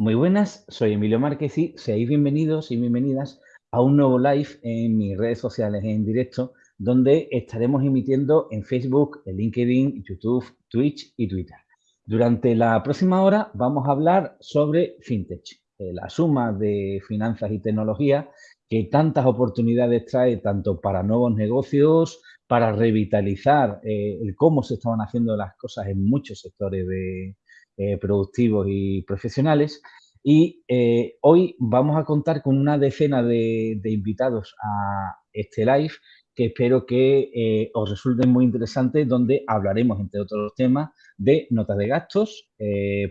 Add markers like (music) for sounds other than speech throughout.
Muy buenas, soy Emilio Márquez y seáis bienvenidos y bienvenidas a un nuevo live en mis redes sociales en directo, donde estaremos emitiendo en Facebook, en LinkedIn, YouTube, Twitch y Twitter. Durante la próxima hora vamos a hablar sobre FinTech, eh, la suma de finanzas y tecnología que tantas oportunidades trae tanto para nuevos negocios, para revitalizar eh, el cómo se estaban haciendo las cosas en muchos sectores de, eh, productivos y profesionales. Y eh, hoy vamos a contar con una decena de, invitados a este live que espero que eh, os resulten muy interesantes, donde hablaremos, entre otros temas, de notas de gastos,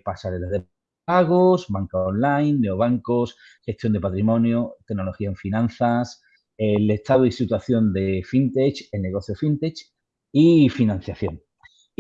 pasarelas de pagos, banca online, neobancos, gestión de patrimonio, tecnología en finanzas, el estado y situación de FinTech, el negocio FinTech y financiación.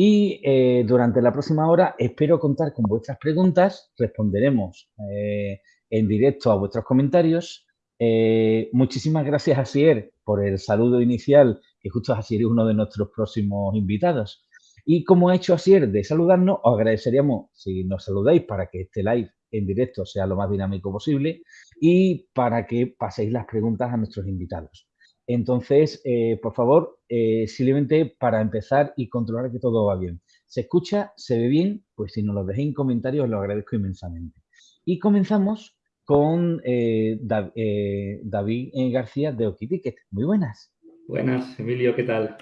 Y eh, durante la próxima hora espero contar con vuestras preguntas, responderemos eh, en directo a vuestros comentarios. Eh, muchísimas gracias, Asier, por el saludo inicial, que justo Asier es uno de nuestros próximos invitados. Y como ha hecho Asier de saludarnos, os agradeceríamos si nos saludáis para que este live en directo sea lo más dinámico posible y para que paséis las preguntas a nuestros invitados. Entonces, eh, por favor, eh, simplemente para empezar y controlar que todo va bien. ¿Se escucha? ¿Se ve bien? Pues si nos lo dejéis en comentarios, os lo agradezco inmensamente. Y comenzamos con eh, David García de Okiticket. Muy buenas. Buenas, Emilio, ¿qué tal?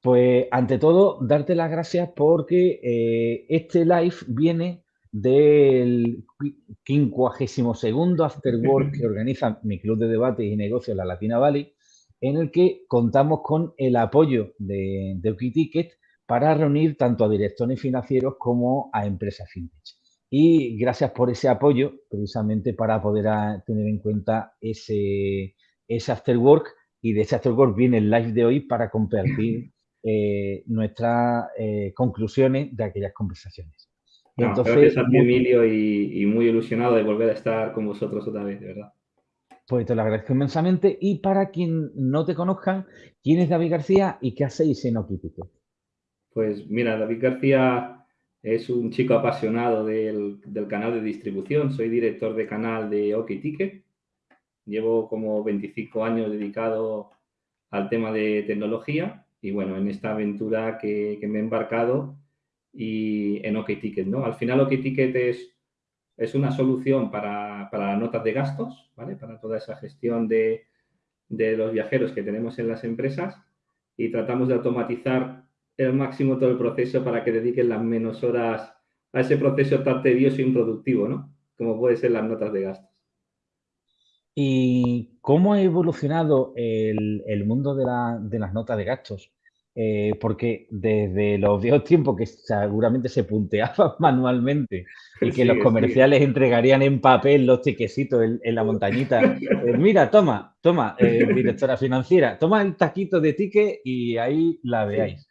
Pues ante todo, darte las gracias porque este live viene del 52 After Work que (laughs) organiza mi club de debate y negocios, la Latina Valley, en el que contamos con el apoyo de, de para reunir tanto a directores financieros como a empresas fintech. Y gracias por ese apoyo, precisamente para poder tener en cuenta ese, ese afterwork. Y de ese afterwork viene el live de hoy para compartir (clears throat) eh, nuestras eh, conclusiones de aquellas conversaciones. Entonces, gracias a ti, Emilio, y, y muy ilusionado de volver a estar con vosotros otra vez, de verdad. Pues te lo agradezco inmensamente. Y para quien no te conozcan, ¿quién es David García y qué hacéis en Okiticket? Pues mira, David García es un chico apasionado del, canal de distribución. Soy director de canal de Okiticket. Llevo como 25 años dedicado al tema de tecnología y bueno, en esta aventura que, me he embarcado y en Okiticket, ¿no? Al final Okiticket es es una solución para, para, notas de gastos, ¿vale? Para toda esa gestión de, de, los viajeros que tenemos en las empresas y tratamos de automatizar el máximo todo el proceso para que dediquen las menos horas a ese proceso tan tedioso e improductivo, ¿no? Como puede ser las notas de gastos. ¿Y cómo ha evolucionado el, el mundo de, la, de las notas de gastos? Eh, porque desde los viejos tiempos que seguramente se punteaba (laughs) manualmente y que los comerciales entregarían en papel los tiquecitos en, la montañita. Eh, mira, toma, toma, eh, directora financiera, toma el taquito de ticket y ahí la veáis.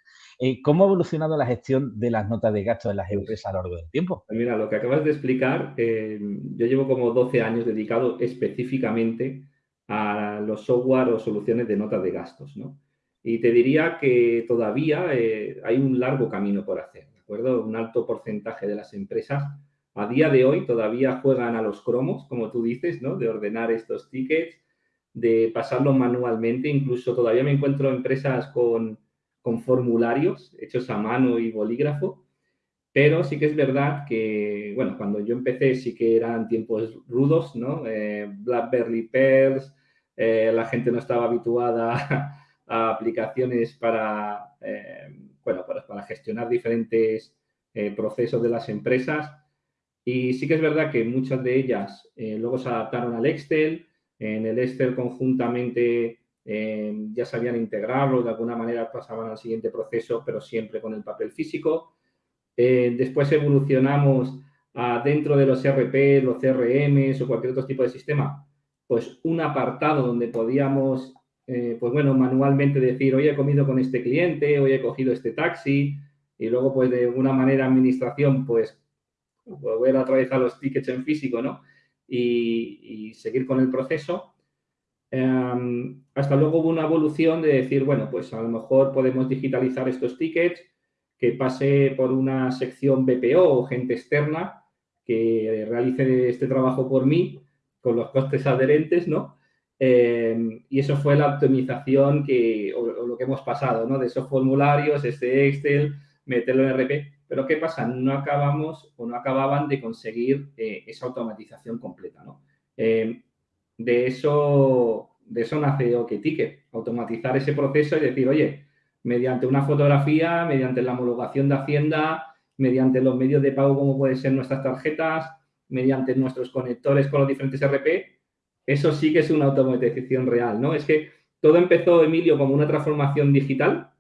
¿Cómo ha evolucionado la gestión de las notas de gasto en las empresas a lo largo del tiempo? Pues mira, lo que acabas de explicar, yo llevo como 12 años dedicado específicamente a los software o soluciones de notas de gastos, ¿no? Y te diría que todavía eh, hay un largo camino por hacer, ¿de acuerdo? Un alto porcentaje de las empresas a día de hoy todavía juegan a los cromos, como tú dices, ¿no? De ordenar estos tickets, de pasarlos manualmente. Incluso todavía me encuentro empresas con, con formularios hechos a mano y bolígrafo. Pero sí que es verdad que, bueno, cuando yo empecé sí que eran tiempos rudos, ¿no? Eh, Blackberry Pearls, eh, la gente no estaba habituada aplicaciones para, eh, bueno, para, gestionar diferentes eh, procesos de las empresas. Y sí que es verdad que muchas de ellas eh, luego se adaptaron al Excel. En el Excel conjuntamente ya sabían integrarlo, de alguna manera pasaban al siguiente proceso, pero siempre con el papel físico. después evolucionamos a, dentro de los RP, los CRMs o cualquier otro tipo de sistema, pues un apartado donde podíamos eh, pues bueno, manualmente decir, hoy he comido con este cliente, hoy he cogido este taxi, y luego, pues de una manera administración, pues volver a atravesar los tickets en físico, ¿no? Y, seguir con el proceso. Em, hasta luego hubo una evolución de decir, bueno, pues a lo mejor podemos digitalizar estos tickets, que pase por una sección BPO o gente externa que realice este trabajo por mí con los costes adherentes, ¿no? Eh, y eso fue la optimización que, o, lo que hemos pasado, ¿no? De esos formularios, este Excel, meterlo en RP. Pero ¿qué pasa? No acabamos o no acababan de conseguir eh, esa automatización completa, ¿no? Eh, de, eso, de eso nace OkTicket, automatizar ese proceso y decir, oye, mediante una fotografía, mediante la homologación de Hacienda, mediante los medios de pago como pueden ser nuestras tarjetas, mediante nuestros conectores con los diferentes RP, eso sí que es una automatización real, ¿no? Es que todo empezó, Emilio, como una transformación digital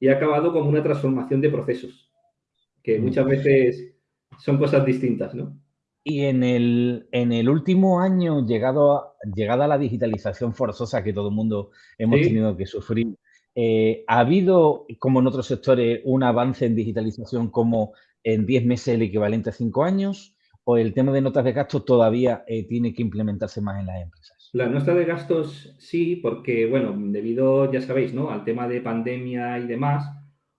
y ha acabado como una transformación de procesos, que mm. muchas veces son cosas distintas, ¿no? Y en el, en el último año, llegado a, llegada a la digitalización forzosa que todo el mundo hemos tenido que sufrir, eh, ¿ha habido, como en otros sectores, un avance en digitalización como en 10 meses el equivalente a 5 años? O el tema de notas de gastos todavía eh, tiene que implementarse más en las empresas? La nota de gastos sí, porque, bueno, debido, ya sabéis, ¿no? Al tema de pandemia y demás,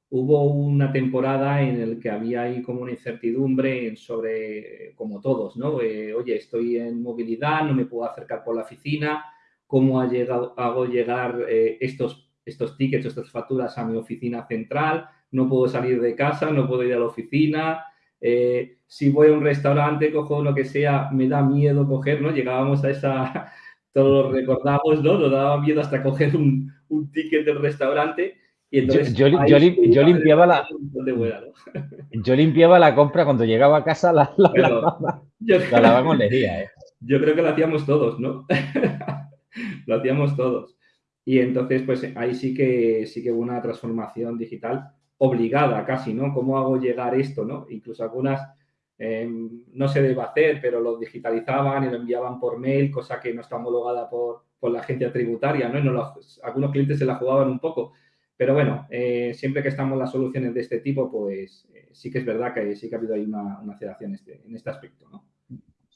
hubo una temporada en la que había ahí como una incertidumbre sobre, como todos, ¿no? Eh, oye, estoy en movilidad, no me puedo acercar por la oficina, ¿cómo ha llegado, hago llegar eh, estos, estos tickets, estas facturas a mi oficina central? No puedo salir de casa, no puedo ir a la oficina, eh, si voy a un restaurante, cojo lo que sea, me da miedo coger, ¿no? Llegábamos a esa, (laughs) todos lo recordamos, ¿no? Nos daba miedo hasta coger un, un ticket del restaurante. Y entonces, yo, yo, yo, limpiaba la (laughs) yo limpiaba la compra cuando llegaba a casa la, la, la, yo, la con ¿eh? Yo creo que lo hacíamos todos, ¿no? (laughs) lo hacíamos todos. Y entonces, pues ahí sí que sí que hubo una transformación digital obligada casi, ¿no? ¿Cómo hago llegar esto, ¿no? Incluso algunas em, no se debe hacer, pero lo digitalizaban y lo enviaban por mail, cosa que no está homologada por, por la agencia tributaria, ¿no? Y no algunos clientes se la jugaban un poco. Pero bueno, eh, siempre que estamos en las soluciones de este tipo, pues eh, sí que es verdad que sí que ha habido ahí una, una aceleración en este, en este aspecto, ¿no?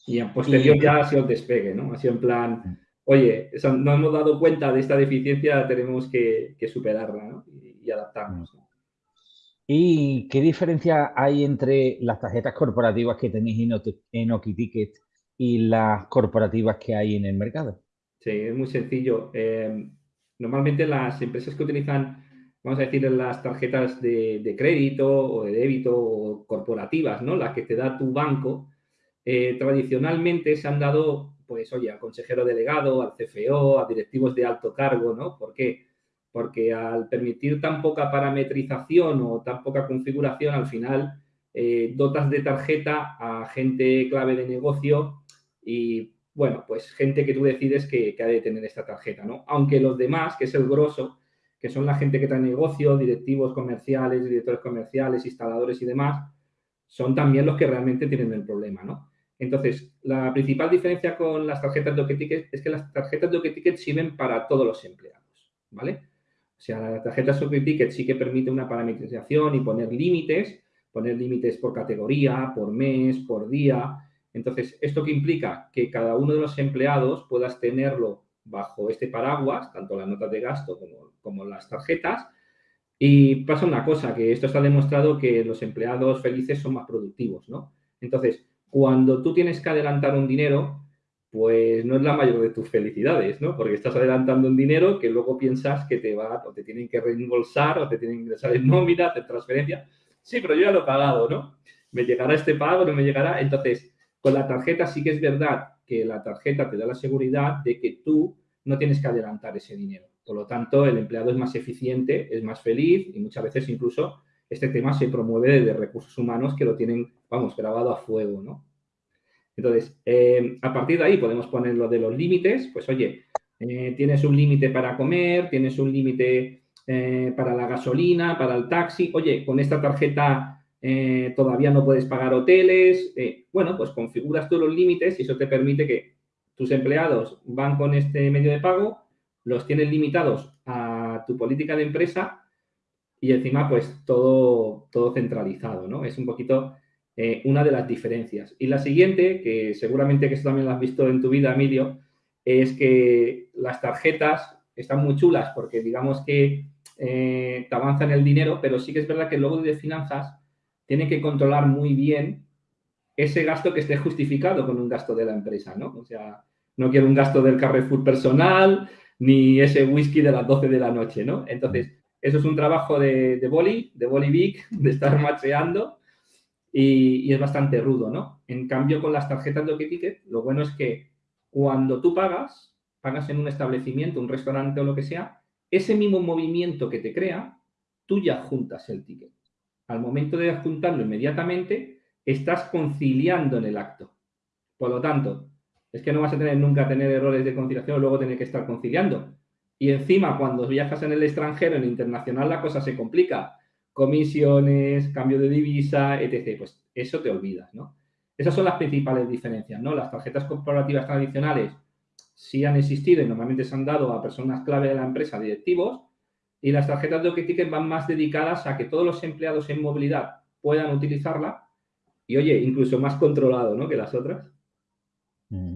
Y en posterior ya ha sido el despegue, ¿no? Ha sido en plan, oye, no hemos dado cuenta de esta deficiencia, tenemos que, que superarla, ¿no? Y, y adaptarnos, ¿no? ¿Y qué diferencia hay entre las tarjetas corporativas que tenéis en OkiTicket y las corporativas que hay en el mercado? Sí, es muy sencillo. Em, normalmente las empresas que utilizan, vamos a decir, las tarjetas de, crédito o de débito o corporativas, ¿no? Las que te da tu banco, eh, tradicionalmente se han dado, pues, oye, al consejero delegado, al CFO, a directivos de alto cargo, ¿no? ¿Por qué? Porque al permitir tan poca parametrización o tan poca configuración, al final eh, dotas de tarjeta a gente clave de negocio y, bueno, pues gente que tú decides que, ha de tener esta tarjeta, ¿no? Aunque los demás, que es el grosso, que son la gente que trae negocio, directivos comerciales, directores comerciales, instaladores y demás, son también los que realmente tienen el problema, ¿no? Entonces, la principal diferencia con las tarjetas de OkTicket es que las tarjetas de OkTicket sirven para todos los empleados, ¿vale? O sea, la tarjeta Software Ticket sí que permite una parametrización y poner límites, poner límites por categoría, por mes, por día. Entonces, ¿esto qué implica? Que cada uno de los empleados puedas tenerlo bajo este paraguas, tanto las notas de gasto como, como las tarjetas. Y pasa una cosa, que esto está demostrado que los empleados felices son más productivos, ¿no? Entonces, cuando tú tienes que adelantar un dinero, pues no es la mayor de tus felicidades, ¿no? Porque estás adelantando un dinero que luego piensas que te va, o te tienen que reembolsar, o te tienen que ingresar en nómina, hacer transferencia. Sí, pero yo ya lo he pagado, ¿no? ¿Me llegará este pago? ¿No me llegará? Entonces, con la tarjeta sí que es verdad que la tarjeta te da la seguridad de que tú no tienes que adelantar ese dinero. Por lo tanto, el empleado es más eficiente, es más feliz y muchas veces incluso este tema se promueve desde recursos humanos que lo tienen, vamos, grabado a fuego, ¿no? Entonces, eh, a partir de ahí podemos poner lo de los límites, pues oye, eh, tienes un límite para comer, tienes un límite eh, para la gasolina, para el taxi, oye, con esta tarjeta todavía no puedes pagar hoteles, bueno, pues configuras tú los límites y eso te permite que tus empleados van con este medio de pago, los tienes limitados a tu política de empresa y encima pues todo, todo centralizado, ¿no? Es un poquito eh, una de las diferencias. Y la siguiente, que seguramente que también lo has visto en tu vida, Emilio, es que las tarjetas están muy chulas porque digamos que eh, te avanzan el dinero, pero sí que es verdad que luego de finanzas tiene que controlar muy bien ese gasto que esté justificado con un gasto de la empresa, ¿no? O sea, no quiero un gasto del Carrefour personal, ni ese whisky de las 12 de la noche, ¿no? Entonces, eso es un trabajo de, de boli, de boli big, de estar macheando y, es bastante rudo, ¿no? En cambio, con las tarjetas de Ticket, lo bueno es que cuando tú pagas, pagas en un establecimiento, un restaurante o lo que sea, ese mismo movimiento que te crea, tú ya juntas el ticket. Al momento de adjuntarlo inmediatamente, estás conciliando en el acto. Por lo tanto, es que no vas a tener nunca tener errores de conciliación o luego tener que estar conciliando. Y encima, cuando viajas en el extranjero, en el internacional, la cosa se complica. Comisiones, cambio de divisa, etc. Pues eso te olvidas, ¿no? Esas son las principales diferencias, ¿no? Las tarjetas corporativas tradicionales sí han existido y normalmente se han dado a personas clave de la empresa, directivos, y las tarjetas de Ticket van más dedicadas a que todos los empleados en movilidad puedan utilizarla y, oye, incluso más controlado, ¿no? Que las otras. Mm.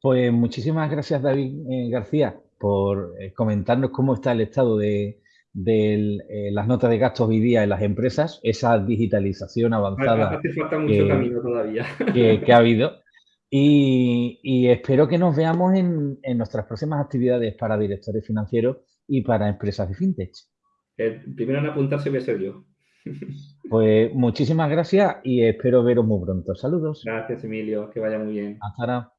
Pues muchísimas gracias, David eh, García, por eh, comentarnos cómo está el estado de, eh, las notas de gastos hoy día en las empresas, esa digitalización avanzada. que, ha habido. (laughs) Y, espero que nos veamos en, nuestras próximas actividades para directores financieros y para empresas de fintech. El primero en apuntarse voy a ser yo. (laughs) Pues muchísimas gracias y espero veros muy pronto. Saludos. Gracias, Emilio. Que vaya muy bien. Hasta ahora.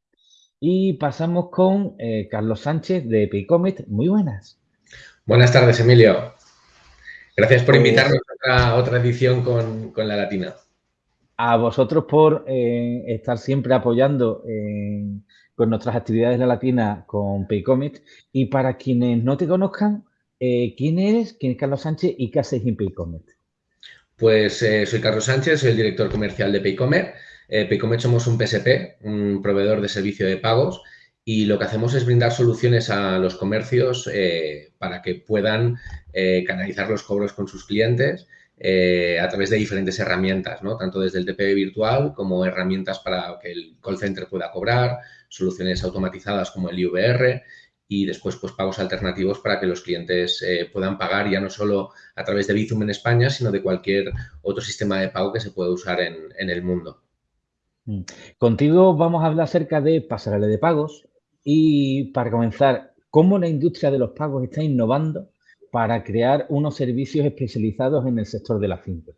Y pasamos con eh, Carlos Sánchez de Paycomet. Muy buenas. Buenas tardes, Emilio. Gracias por invitarnos a otra, edición con, la Latina. A vosotros por eh, estar siempre apoyando con nuestras actividades de la Latina con Paycomet. Y para quienes no te conozcan, eh, ¿quién eres? ¿Quién es Carlos Sánchez y qué haces en Paycomet? Pues soy Carlos Sánchez, soy el director comercial de Paycomet eh, Paycomet somos un PSP, un proveedor de servicio de pagos, y lo que hacemos es brindar soluciones a los comercios eh, para que puedan eh, canalizar los cobros con sus clientes eh, a través de diferentes herramientas, ¿no? tanto desde el TPV virtual como herramientas para que el call center pueda cobrar, soluciones automatizadas como el IVR y después pues pagos alternativos para que los clientes puedan pagar ya no solo a través de Bizum en España, sino de cualquier otro sistema de pago que se pueda usar en el mundo. Mm. Contigo vamos a hablar acerca de pasarela de pagos y para comenzar, cómo la industria de los pagos está innovando para crear unos servicios especializados en el sector de las fintech.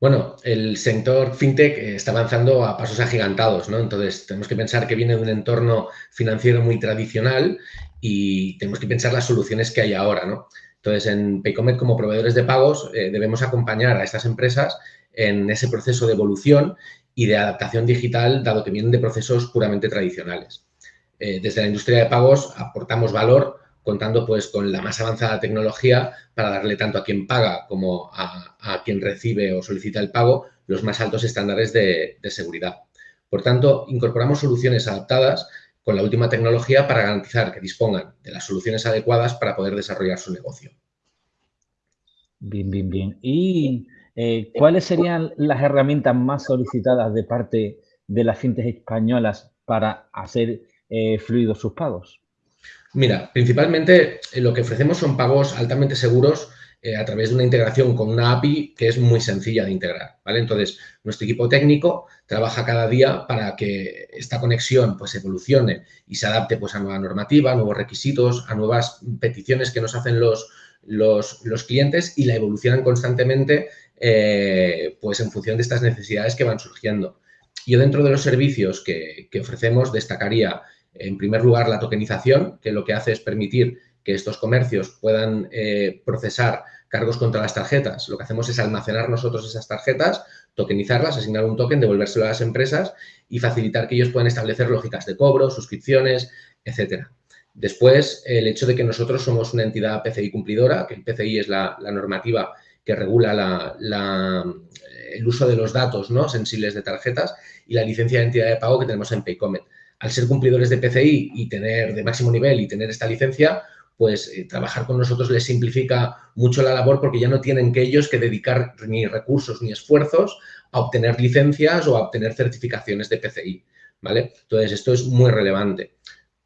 Bueno, el sector fintech está avanzando a pasos agigantados, ¿no? Entonces, tenemos que pensar que viene de un entorno financiero muy tradicional y tenemos que pensar las soluciones que hay ahora, ¿no? Entonces, en Paycomet, como proveedores de pagos, eh, debemos acompañar a estas empresas en ese proceso de evolución y de adaptación digital, dado que vienen de procesos puramente tradicionales. Eh, desde la industria de pagos aportamos valor contando pues con la más avanzada tecnología para darle tanto a quien paga como a, quien recibe o solicita el pago los más altos estándares de, seguridad. Por tanto, incorporamos soluciones adaptadas con la última tecnología para garantizar que dispongan de las soluciones adecuadas para poder desarrollar su negocio. Bien, bien, bien. Y eh, ¿Cuáles serían las herramientas más solicitadas de parte de las fintech españolas para hacer eh, fluidos sus pagos? Mira, principalmente eh, lo que ofrecemos son pagos altamente seguros a través de una integración con una API que es muy sencilla de integrar, ¿vale? Entonces, nuestro equipo técnico trabaja cada día para que esta conexión pues evolucione y se adapte pues a nueva normativa, a nuevos requisitos, a nuevas peticiones que nos hacen los, los, clientes y la evolucionan constantemente eh, pues en función de estas necesidades que van surgiendo. Yo dentro de los servicios que, ofrecemos destacaría en primer lugar la tokenización, que lo que hace es permitir que estos comercios puedan eh, procesar cargos contra las tarjetas. Lo que hacemos es almacenar nosotros esas tarjetas, tokenizarlas, asignar un token, devolvérselo a las empresas y facilitar que ellos puedan establecer lógicas de cobro, suscripciones, etcétera. Después, el hecho de que nosotros somos una entidad PCI cumplidora, que el PCI es la normativa que regula el uso de los datos ¿no? sensibles de tarjetas y la licencia de entidad de pago que tenemos en Paycomet. Al ser cumplidores de PCI y tener de máximo nivel y tener esta licencia, pues eh, trabajar con nosotros les simplifica mucho la labor porque ya no tienen que ellos que dedicar ni recursos ni esfuerzos a obtener licencias o a obtener certificaciones de PCI, ¿vale? Entonces, esto es muy relevante.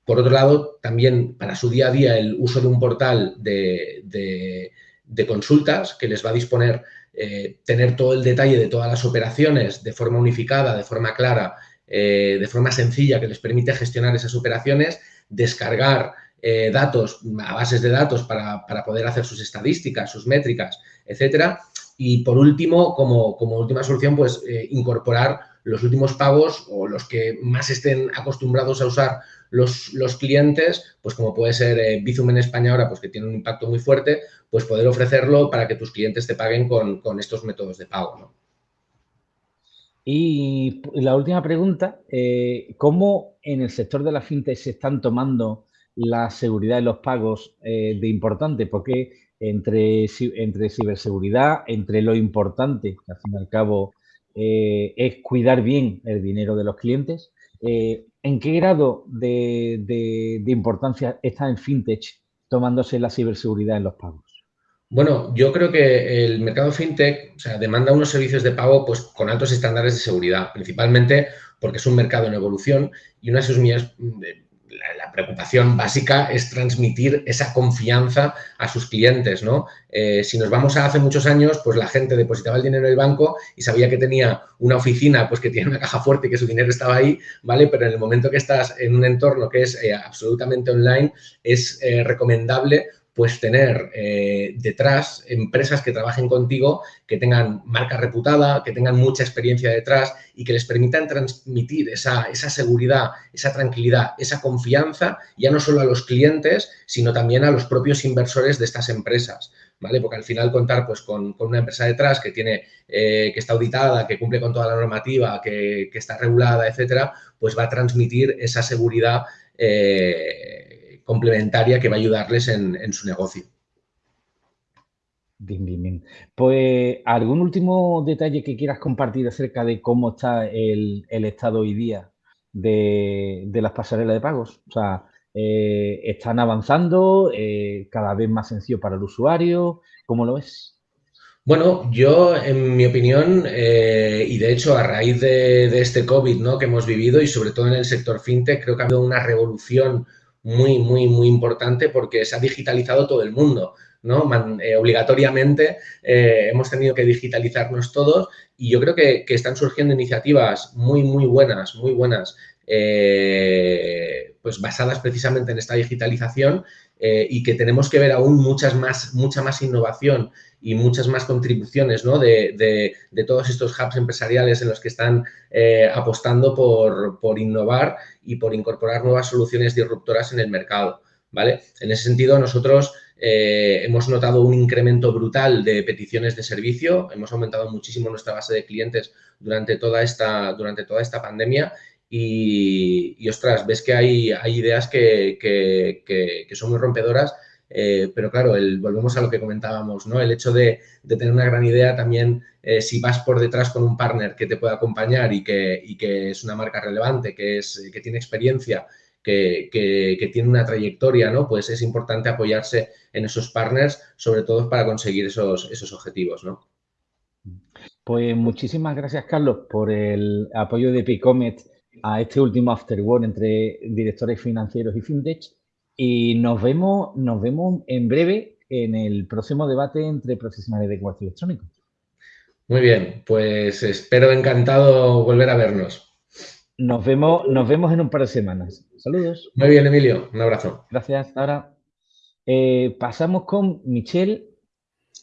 Por otro lado, también para su día a día el uso de un portal de de consultas que les va a disponer eh, tener todo el detalle de todas las operaciones de forma unificada, de forma clara, eh, de forma sencilla que les permite gestionar esas operaciones, descargar eh, datos a bases de datos para, poder hacer sus estadísticas, sus métricas, etcétera. Y por último, como, última solución, pues incorporar los últimos pagos o los que más estén acostumbrados a usar los, los clientes, pues como puede ser eh, Bizum en España ahora, pues que tiene un impacto muy fuerte, pues poder ofrecerlo para que tus clientes te paguen con, estos métodos de pago. Y la última pregunta, eh, ¿cómo en el sector de la fintech se están tomando la seguridad de los pagos eh, de importante? Porque entre, entre ciberseguridad, entre lo importante, que al fin y al cabo es cuidar bien el dinero de los clientes, ¿En qué grado de, importancia está en fintech tomándose la ciberseguridad en los pagos? Bueno, yo creo que el mercado fintech demanda unos servicios de pago pues, con altos estándares de seguridad, principalmente porque es un mercado en evolución y una de sus mías la, preocupación básica es transmitir esa confianza a sus clientes, ¿no? Eh, si nos vamos a hace muchos años, pues la gente depositaba el dinero en el banco y sabía que tenía una oficina, pues que tiene una caja fuerte y que su dinero estaba ahí, ¿vale? Pero en el momento que estás en un entorno que es eh, absolutamente online, es eh, recomendable pues tener eh, detrás empresas que trabajen contigo, que tengan marca reputada, que tengan mucha experiencia detrás y que les permitan transmitir esa, esa, seguridad, esa tranquilidad, esa confianza, ya no solo a los clientes, sino también a los propios inversores de estas empresas. ¿Vale? Porque al final contar pues, con, una empresa detrás que, tiene, eh, que está auditada, que cumple con toda la normativa, que, está regulada, etcétera, pues va a transmitir esa seguridad eh, complementaria que va a ayudarles en, su negocio. Bien, bien, bien. Pues, ¿algún último detalle que quieras compartir acerca de cómo está el, estado hoy día de, las pasarelas de pagos? O sea, eh, ¿están avanzando? Eh, ¿Cada vez más sencillo para el usuario? ¿Cómo lo ves? Bueno, yo, en mi opinión, eh, y de hecho a raíz de, de, este COVID ¿no? que hemos vivido y sobre todo en el sector fintech, creo que ha habido una revolución muy, muy, muy importante porque se ha digitalizado todo el mundo. ¿no? Eh, obligatoriamente eh, hemos tenido que digitalizarnos todos y yo creo que, están surgiendo iniciativas muy, muy buenas, muy buenas, eh, pues basadas precisamente en esta digitalización y que tenemos que ver aún muchas más, mucha más innovación y muchas más contribuciones ¿no? de, todos estos hubs empresariales en los que están eh, apostando por, innovar y por incorporar nuevas soluciones disruptoras en el mercado. ¿vale? En ese sentido, nosotros eh, hemos notado un incremento brutal de peticiones de servicio, hemos aumentado muchísimo nuestra base de clientes durante toda esta, durante toda esta pandemia y, ostras, ves que hay, hay ideas que, que son muy rompedoras eh, pero claro, el, volvemos a lo que comentábamos, ¿no? El hecho de, tener una gran idea también, eh, si vas por detrás con un partner que te pueda acompañar y que, que es una marca relevante, que, es, que tiene experiencia, que, tiene una trayectoria, ¿no? Pues es importante apoyarse en esos partners, sobre todo para conseguir esos, esos objetivos, ¿no? Pues muchísimas gracias, Carlos, por el apoyo de Picomet a este último Afterwork entre directores financieros y fintech. Y nos vemos, nos vemos en breve en el próximo debate entre profesionales de comercio electrónico. Muy bien, pues espero encantado volver a vernos. Nos vemos, nos vemos en un par de semanas. Saludos. Muy bien, Emilio. Un abrazo. Gracias. Ahora eh, pasamos con Michelle.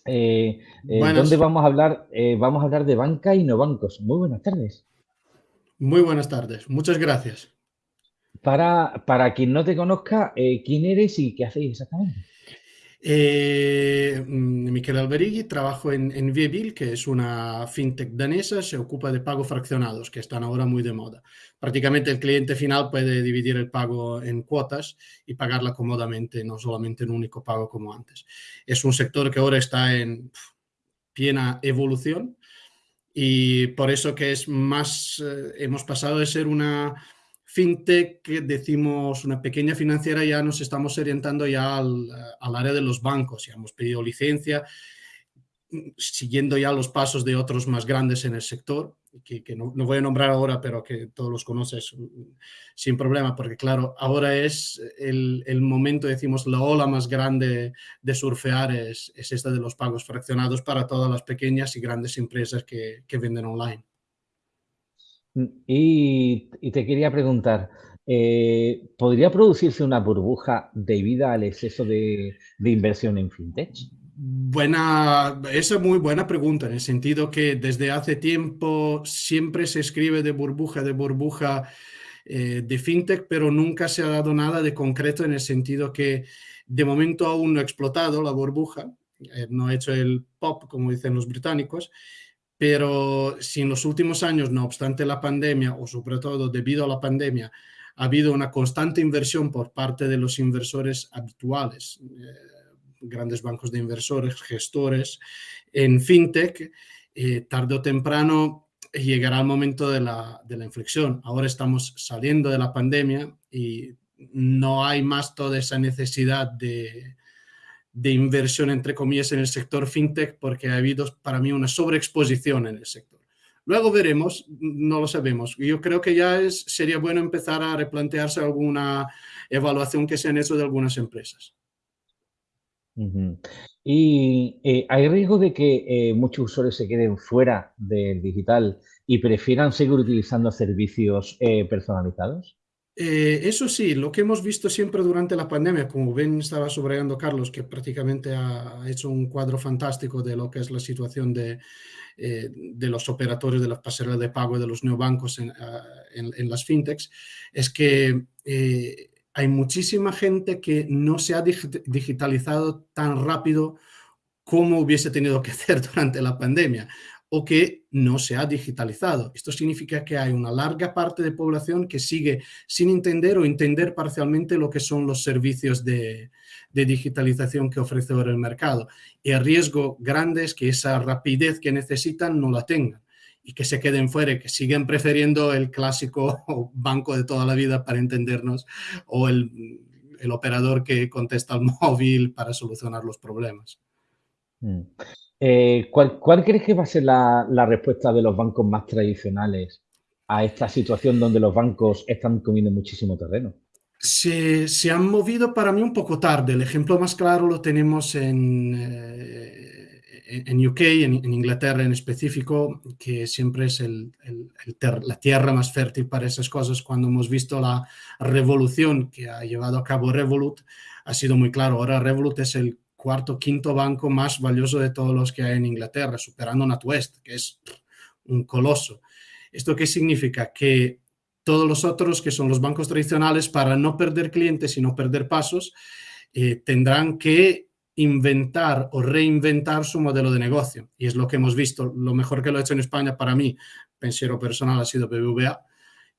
Eh, eh, donde vamos a hablar, vamos a hablar de banca y no bancos. Muy buenas tardes. Muy buenas tardes. Muchas gracias. Para, para quien no te conozca, eh, ¿quién eres y qué hacéis exactamente? Eh, mm, Miquel Alberigui, trabajo en, en Viebil, que es una fintech danesa, se ocupa de pagos fraccionados, que están ahora muy de moda. Prácticamente el cliente final puede dividir el pago en cuotas y pagarla cómodamente, no solamente en un único pago como antes. Es un sector que ahora está en plena evolución y por eso que es más, eh, hemos pasado de ser una fintech, decimos una pequeña financiera, ya nos estamos orientando ya al, área de los bancos, ya hemos pedido licencia. Siguiendo ya los pasos de otros más grandes en el sector, que, no, voy a nombrar ahora, pero que todos los conoces sin problema, porque claro, ahora es el, momento, decimos, la ola más grande de surfear es, es, esta de los pagos fraccionados para todas las pequeñas y grandes empresas que, venden online. Y, te quería preguntar, eh, ¿podría producirse una burbuja debido al exceso de, de inversión en fintech? Buena, esa es muy buena pregunta, en el sentido que desde hace tiempo siempre se escribe de burbuja, de burbuja eh, de fintech, pero nunca se ha dado nada de concreto en el sentido que de momento aún no ha explotado la burbuja, eh, no ha hecho el pop, como dicen los británicos, pero si en los últimos años, no obstante la pandemia, o sobre todo debido a la pandemia, ha habido una constante inversión por parte de los inversores habituales, eh, grandes bancos de inversores, gestores en fintech, eh, tarde o temprano llegará el momento de la, inflexión. Ahora estamos saliendo de la pandemia y no hay más toda esa necesidad de, inversión, entre comillas, en el sector fintech porque ha habido para mí una sobreexposición en el sector. Luego veremos, no lo sabemos. Yo creo que ya es, sería bueno empezar a replantearse alguna evaluación que se han hecho de algunas empresas. Y eh, hay riesgo de que eh, muchos usuarios se queden fuera del digital y prefieran seguir utilizando servicios eh, personalizados. eso sí, lo que hemos visto siempre durante la pandemia, como bien estaba subrayando Carlos, que prácticamente ha hecho un cuadro fantástico de lo que es la situación de, de los operadores de las pasarelas de pago de los neobancos en, ah, en, las fintechs, es que hay muchísima gente que no se ha digitalizado tan rápido como hubiese tenido que (laughs) hacer durante la pandemia o que no se ha digitalizado. Esto significa que hay una larga parte de población que sigue sin entender o entender parcialmente lo que son los servicios de, de digitalización que ofrece ahora el mercado. Y el riesgo grande es que esa rapidez que necesitan no la tengan y que se queden fuera que siguen prefiriendo el clásico (laughs) banco de toda la vida para entendernos o el, el operador que contesta al (laughs) móvil para solucionar los problemas. Mm. Eh, ¿cuál, ¿cuál, crees que va a ser la, la, respuesta de los bancos más tradicionales a esta situación donde los bancos están comiendo muchísimo terreno? Se, se han movido para mí un poco tarde. El ejemplo más claro lo tenemos en, eh, en UK, en, Inglaterra en específico, que siempre es la tierra más fértil para esas cosas, cuando hemos visto la revolución que ha llevado a cabo Revolut, ha sido muy claro. Ahora Revolut es el cuarto, quinto banco más valioso de todos los que hay en Inglaterra, superando NatWest, que es un coloso. ¿Esto qué significa? Que todos los otros, que son los bancos tradicionales, para no perder clientes y no perder pasos, eh, tendrán que inventar o reinventar su modelo de negocio. Y es lo que hemos visto. Lo mejor que lo ha hecho en España para mí, pensiero personal, ha sido BBVA,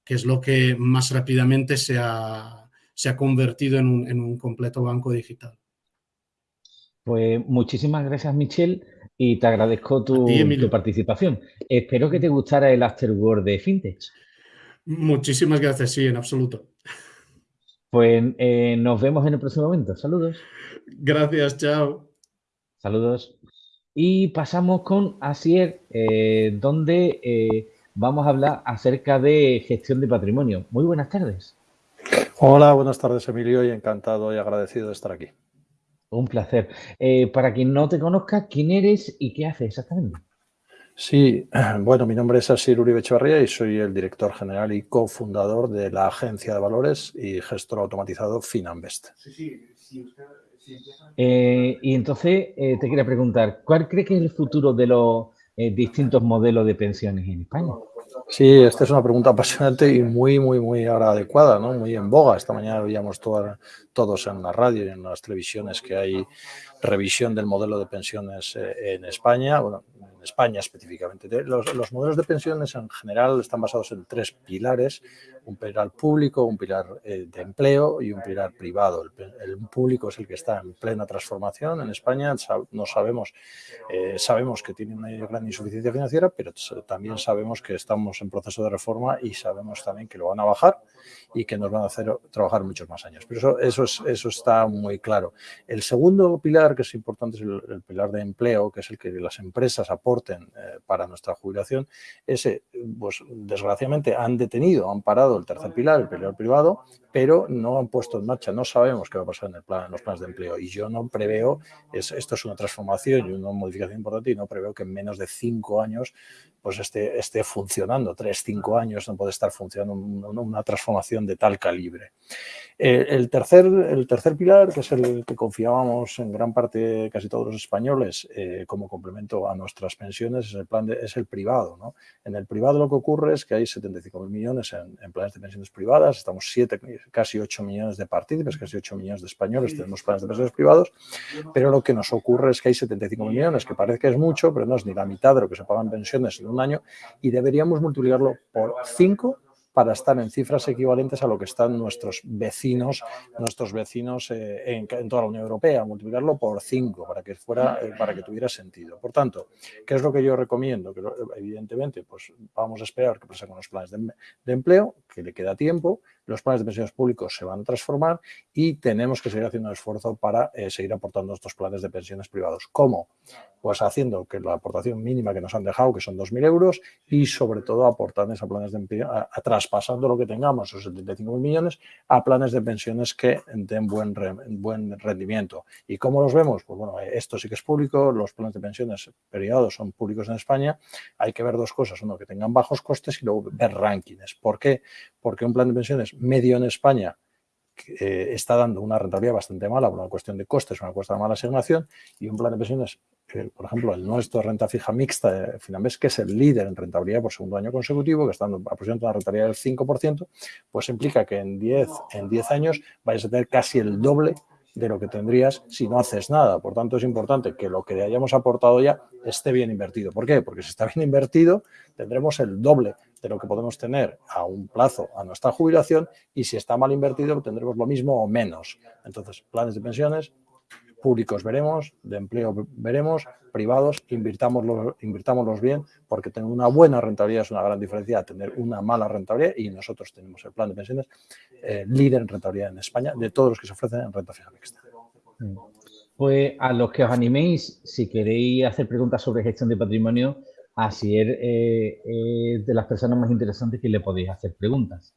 que es lo que más rápidamente se ha, se ha convertido en un, en un, completo banco digital. Pues muchísimas gracias, Michelle, y te agradezco tu, tu participación. Espero que te gustara el Afterword de FinTech. Muchísimas gracias, sí, en absoluto. Pues eh, nos vemos en el próximo momento. Saludos. Gracias, chao. Saludos. Y pasamos con Asier, eh, donde eh, vamos a hablar acerca de gestión de patrimonio. Muy buenas tardes. Hola, buenas tardes, Emilio, y encantado y agradecido de estar aquí. Un placer. para quien no te conozca, ¿quién eres y qué haces exactamente? Sí, (clears throat) bueno, mi nombre es Asir Uribe Echevarría y soy el director general y cofundador de la agencia de valores y gestor automatizado Finanvest. Sí, sí, eh, y entonces eh, te quería preguntar, ¿cuál cree que es el futuro de los eh, distintos modelos de pensiones en España? Sí, esta es una pregunta apasionante y muy, muy, muy ahora adecuada, ¿no? Muy en boga. Esta mañana veíamos todos en la radio y en las televisiones que hay revisión del modelo de pensiones en España. Bueno, España específicamente. Los, modelos de pensiones en general están basados en tres pilares, un pilar público, un pilar eh, de empleo y un pilar privado. El, público es el que está en plena transformación en España, no sabemos, eh, sabemos que tiene una gran insuficiencia financiera, pero también sabemos que estamos en proceso de reforma y sabemos también que lo van a bajar y que nos van a hacer trabajar muchos más años. Pero eso, eso eso, es, eso está muy claro. El segundo pilar que es importante es el, pilar de empleo, que es el que las empresas aporten eh, para nuestra jubilación. Ese, pues desgraciadamente han detenido, han parado el tercer pilar, el pilar privado, pero no han puesto en marcha, no sabemos qué va a pasar en, los planes de empleo. Y yo no preveo, es, esto es una transformación y una modificación importante y no preveo que en menos de cinco años pues esté, esté funcionando. Tres, cinco años no puede estar funcionando una transformación de tal calibre. Eh, el, tercer, el tercer pilar, que es el que confiábamos en gran parte casi todos los españoles eh, como complemento a nuestras pensiones, es el, plan de, es el privado. ¿no? En el privado lo que ocurre es que hay 75.000 millones en, planes de pensiones privadas, estamos siete, casi 8 millones de partícipes, casi 8 millones de españoles tenemos planes de pensiones privados, pero lo que nos ocurre es que hay 75 millones, que parece que es mucho, pero no es ni la mitad de lo que se pagan pensiones en un año y deberíamos multiplicarlo por 5 para estar en cifras equivalentes a lo que están nuestros vecinos, nuestros vecinos eh, en, toda la Unión Europea, multiplicarlo por 5 para que fuera, eh, para que tuviera sentido. Por tanto, ¿qué es lo que yo recomiendo? Que evidentemente, pues vamos a esperar que pase con los planes de empleo, que le queda tiempo, los planes de pensiones públicos se van a transformar y tenemos que seguir haciendo un esfuerzo para eh, seguir aportando estos planes de pensiones privados. ¿Cómo? Pues haciendo que la aportación mínima que nos han dejado, que son 2.000 euros, y sobre todo aportando esos planes de empleo, traspasando lo que tengamos, esos 75 millones, a planes de pensiones que den buen, buen rendimiento. ¿Y cómo los vemos? Pues bueno, esto sí que es público, los planes de pensiones privados son públicos en España, hay que ver dos cosas, uno, que tengan bajos costes y luego ver rankings. ¿Por qué? Porque un plan de pensiones medio en España eh, está dando una rentabilidad bastante mala por una cuestión de costes, una cuestión de mala asignación y un plan de pensiones, por ejemplo, el nuestro renta fija mixta de Finambés, que es el líder en rentabilidad por segundo año consecutivo, que está dando aproximadamente una rentabilidad del 5%, pues implica que en 10, en 10 años vayas a tener casi el doble de lo que tendrías si no haces nada. Por tanto, es importante que lo que hayamos aportado ya esté bien invertido. ¿Por qué? Porque si está bien invertido, tendremos el doble de lo que podemos tener a un plazo a nuestra jubilación y si está mal invertido tendremos lo mismo o menos. Entonces, planes de pensiones públicos veremos, de empleo veremos, privados, invirtámoslos, invirtámoslos bien, porque tener una buena rentabilidad es una gran diferencia a tener una mala rentabilidad y nosotros tenemos el plan de pensiones eh, líder en rentabilidad en España de todos los que se ofrecen en renta fija mixta. Pues a los que os animéis, si queréis hacer preguntas sobre gestión de patrimonio, Así es eh, de las personas más interesantes que le podéis hacer preguntas.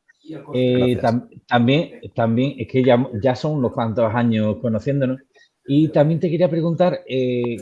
Eh, también, también es que ya, ya son unos cuantos años conociéndonos y también te quería preguntar, eh,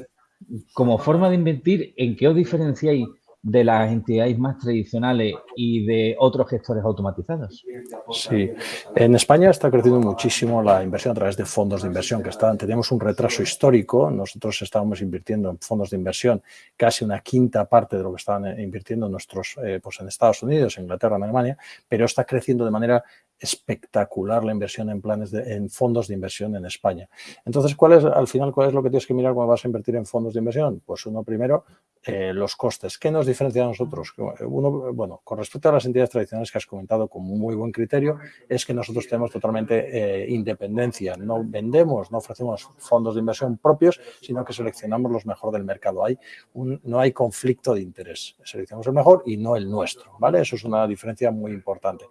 como forma de invertir, ¿en qué os diferenciáis de las entidades más tradicionales y de otros gestores automatizados. Sí, en España está creciendo muchísimo la inversión a través de fondos de inversión, que están, tenemos un retraso histórico, nosotros estábamos invirtiendo en fondos de inversión casi una quinta parte de lo que estaban eh, invirtiendo nuestros, eh, pues en Estados Unidos, Inglaterra, en Alemania, pero está creciendo de manera espectacular la inversión en planes de, en fondos de inversión en España. Entonces, ¿cuál es, al final, cuál es lo que tienes que mirar cuando vas a invertir en fondos de inversión? Pues uno primero, eh, los costes. ¿Qué nos diferencia a nosotros? Uno, bueno, con respecto a las entidades tradicionales que has comentado con muy buen criterio, es que nosotros tenemos totalmente eh, independencia. No vendemos, no ofrecemos fondos de inversión propios, sino que seleccionamos los mejor del mercado. Hay no hay conflicto de interés. Seleccionamos el mejor y no el nuestro, ¿vale? Eso es una diferencia muy importante.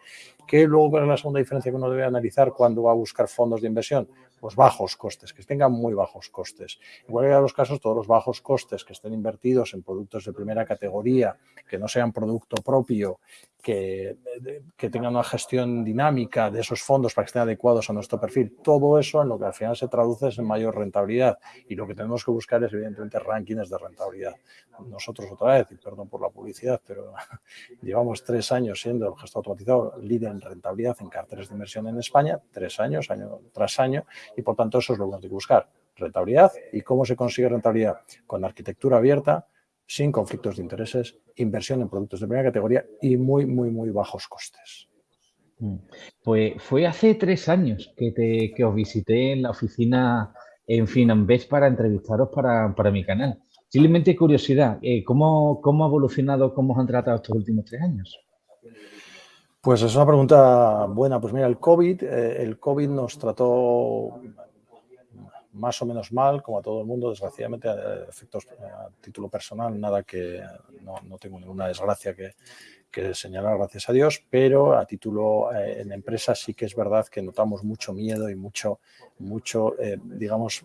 ¿Qué luego es la segunda diferencia que uno debe analizar cuando va a buscar fondos de inversión? Pues bajos costes, que tengan muy bajos costes. En cualquiera de los casos, todos los bajos costes que estén invertidos en productos de primera categoría, que no sean producto propio, que, tengan una gestión dinámica de esos fondos para que estén adecuados a nuestro perfil. Todo eso en lo que al final se traduce es en mayor rentabilidad y lo que tenemos que buscar es evidentemente rankings de rentabilidad. Nosotros otra vez, y perdón por la publicidad, pero (laughs) llevamos tres años siendo el gestor automatizado líder en rentabilidad en carteras de inversión en España, tres años, año tras año, y por tanto eso es lo que tenemos que buscar, rentabilidad. ¿Y cómo se consigue rentabilidad? Con arquitectura abierta, sin conflictos de intereses, inversión en productos de primera categoría y muy, muy, muy bajos costes. Pues fue hace tres años que, te, que os visité en la oficina en Finambés para entrevistaros para, para mi canal. Simplemente curiosidad, eh, ¿cómo, ¿cómo ha evolucionado, cómo os han tratado estos últimos tres años? Pues es una pregunta buena. Pues mira, el COVID, eh, el COVID nos trató más o menos mal, como a todo el mundo, desgraciadamente, a efectos a título personal, nada que no, tengo ninguna desgracia que, que señalar, gracias a Dios, pero a título eh, en empresas sí que es verdad que notamos mucho miedo y mucho, mucho eh, digamos,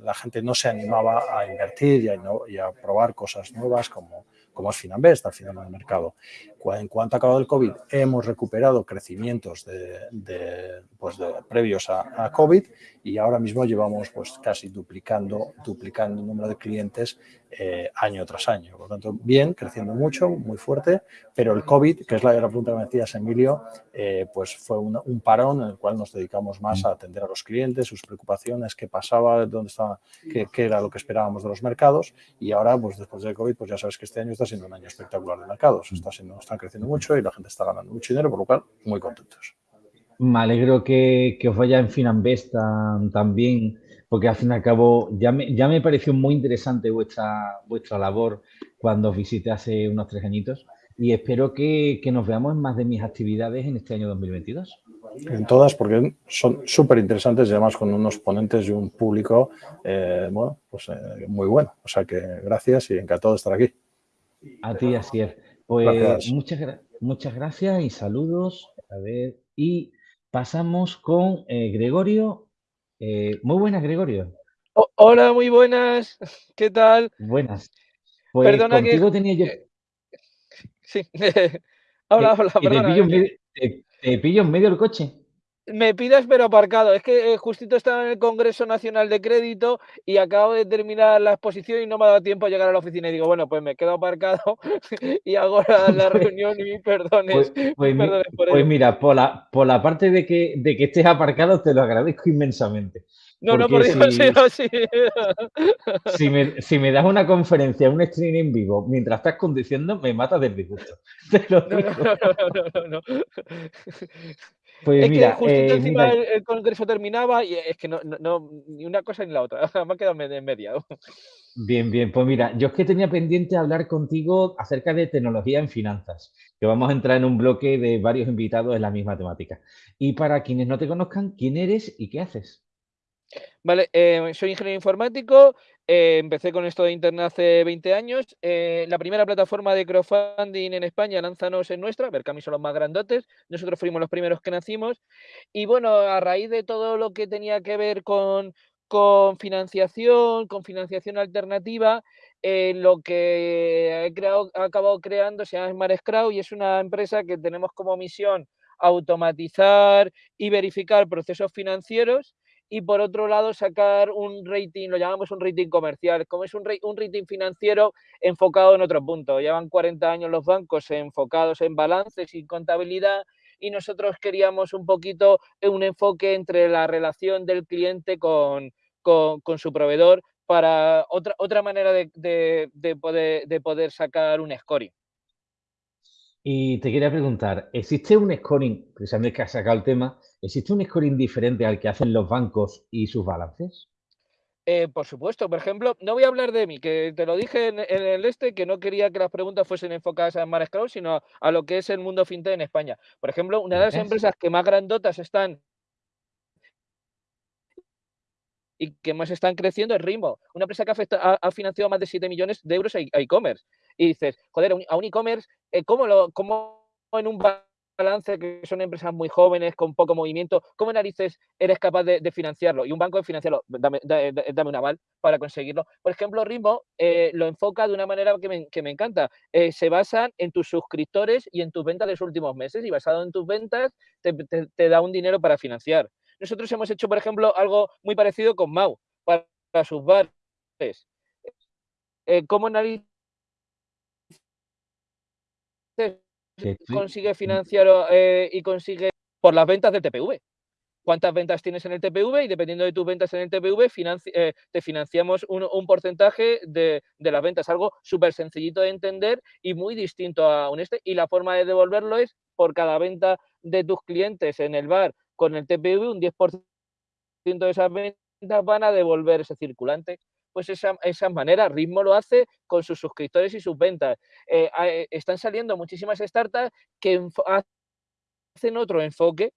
la gente no se animaba a invertir y a, y a probar cosas nuevas como como es Finambest al final del mercado. En cuanto ha acabado el COVID, hemos recuperado crecimientos de, pues previos a, COVID y ahora mismo llevamos pues casi duplicando, duplicando el número de clientes eh, año tras año. Por lo tanto, bien, creciendo mucho, muy fuerte, pero el COVID, que es la, la pregunta que me decías, Emilio, eh, pues fue un, parón en el cual nos dedicamos más a atender a los clientes, sus preocupaciones, qué pasaba, dónde estaba, qué, qué era lo que esperábamos de los mercados y ahora, pues después del COVID, pues ya sabes que este año está siendo un año espectacular de mercados. Está siendo, están creciendo mucho y la gente está ganando mucho dinero, por lo cual, muy contentos. Me alegro que, os vaya en Finambest también, porque al fin y al cabo ya me, ya me pareció muy interesante vuestra, vuestra labor cuando os visité hace unos tres añitos y espero que, nos veamos en más de mis actividades en este año 2022. En todas, porque son súper interesantes y además con unos ponentes y un público, eh, bueno, pues eh, muy bueno. O sea que gracias y encantado de estar aquí. A ti, así es. Pues muchas, muchas gracias y saludos. A ver, y pasamos con eh, Gregorio. Eh, muy buenas, Gregorio. hola, muy buenas. ¿Qué tal? Buenas. Pues Perdona contigo tenía yo... Eh, sí. (laughs) hola, hola, perdona. te pillo en medio del coche me pidas pero aparcado. Es que eh, justito estaba en el Congreso Nacional de Crédito y acabo de terminar la exposición y no me ha dado tiempo a llegar a la oficina. Y digo, bueno, pues me quedo aparcado (laughs) y hago la, (laughs) reunión y mis perdones. Pues, pues, pues mira, por la, por la parte de que, de que estés aparcado, te lo agradezco inmensamente. No, no, por Dios, (laughs) si, sí, Si me, si me das una conferencia, un stream en vivo, mientras estás conduciendo, me matas del disgusto. no, no, no, no, pues es que justo eh, encima el, congreso terminaba y es que no, no, ni una cosa ni la otra. (laughs) Me ha quedado en media. Bien, bien. Pues mira, yo es que tenía pendiente hablar contigo acerca de tecnología en finanzas, que vamos a entrar en un bloque de varios invitados en la misma temática. Y para quienes no te conozcan, ¿quién eres y qué haces? Vale, eh, soy ingeniero informático, eh, empecé con esto de Internet hace 20 años. Eh, la primera plataforma de crowdfunding en España, Lanzanos es nuestra, Berkami son los más grandotes, nosotros fuimos los primeros que nacimos. Y bueno, a raíz de todo lo que tenía que ver con, financiación, con financiación alternativa, lo que he, creado, acabado creando se llama Smart Scrowd y es una empresa que tenemos como misión automatizar y verificar procesos financieros y por otro lado sacar un rating, lo llamamos un rating comercial, como es un, un rating financiero enfocado en otro punto. Llevan 40 años los bancos enfocados en balances y contabilidad y nosotros queríamos un poquito un enfoque entre la relación del cliente con, con, su proveedor para otra, otra manera de, de, poder, de poder sacar un scoring. Y te quería preguntar, ¿existe un scoring, precisamente que has sacado el tema, ¿existe un scoring diferente al que hacen los bancos y sus balances? Eh, por supuesto, por ejemplo, no voy a hablar de mí, que te lo dije en, el este, que no quería que las preguntas fuesen enfocadas a Mares sino a, lo que es el mundo fintech en España. Por ejemplo, una de las empresas que más grandotas están y que más están creciendo es Rimbo, una empresa que ha, financiado más de 7 millones de euros a e-commerce. Y dices, joder, a un e-commerce, eh, ¿cómo, ¿cómo en un balance que son empresas muy jóvenes, con poco movimiento, ¿cómo narices eres capaz de, financiarlo? Y un banco de financiarlo, dame, un aval para conseguirlo. Por ejemplo, eh, lo enfoca de una manera que me, encanta. Eh, se basan en tus suscriptores y en tus ventas de los últimos meses y basado en tus ventas te, da un dinero para financiar. Nosotros hemos hecho, por ejemplo, algo muy parecido con Mau para, sus bares. ¿Cómo narices consigue financiar eh, y consigue por las ventas del TPV. ¿Cuántas ventas tienes en el TPV? Y dependiendo de tus ventas en el TPV, eh, te financiamos un, porcentaje de, las ventas. Algo súper sencillito de entender y muy distinto a un este. Y la forma de devolverlo es por cada venta de tus clientes en el bar con el TPV, un 10% de esas ventas van a devolver ese circulante pues esa, esa manera. Ritmo lo hace con sus suscriptores y sus ventas. Eh, eh, están saliendo muchísimas startups que hacen otro enfoque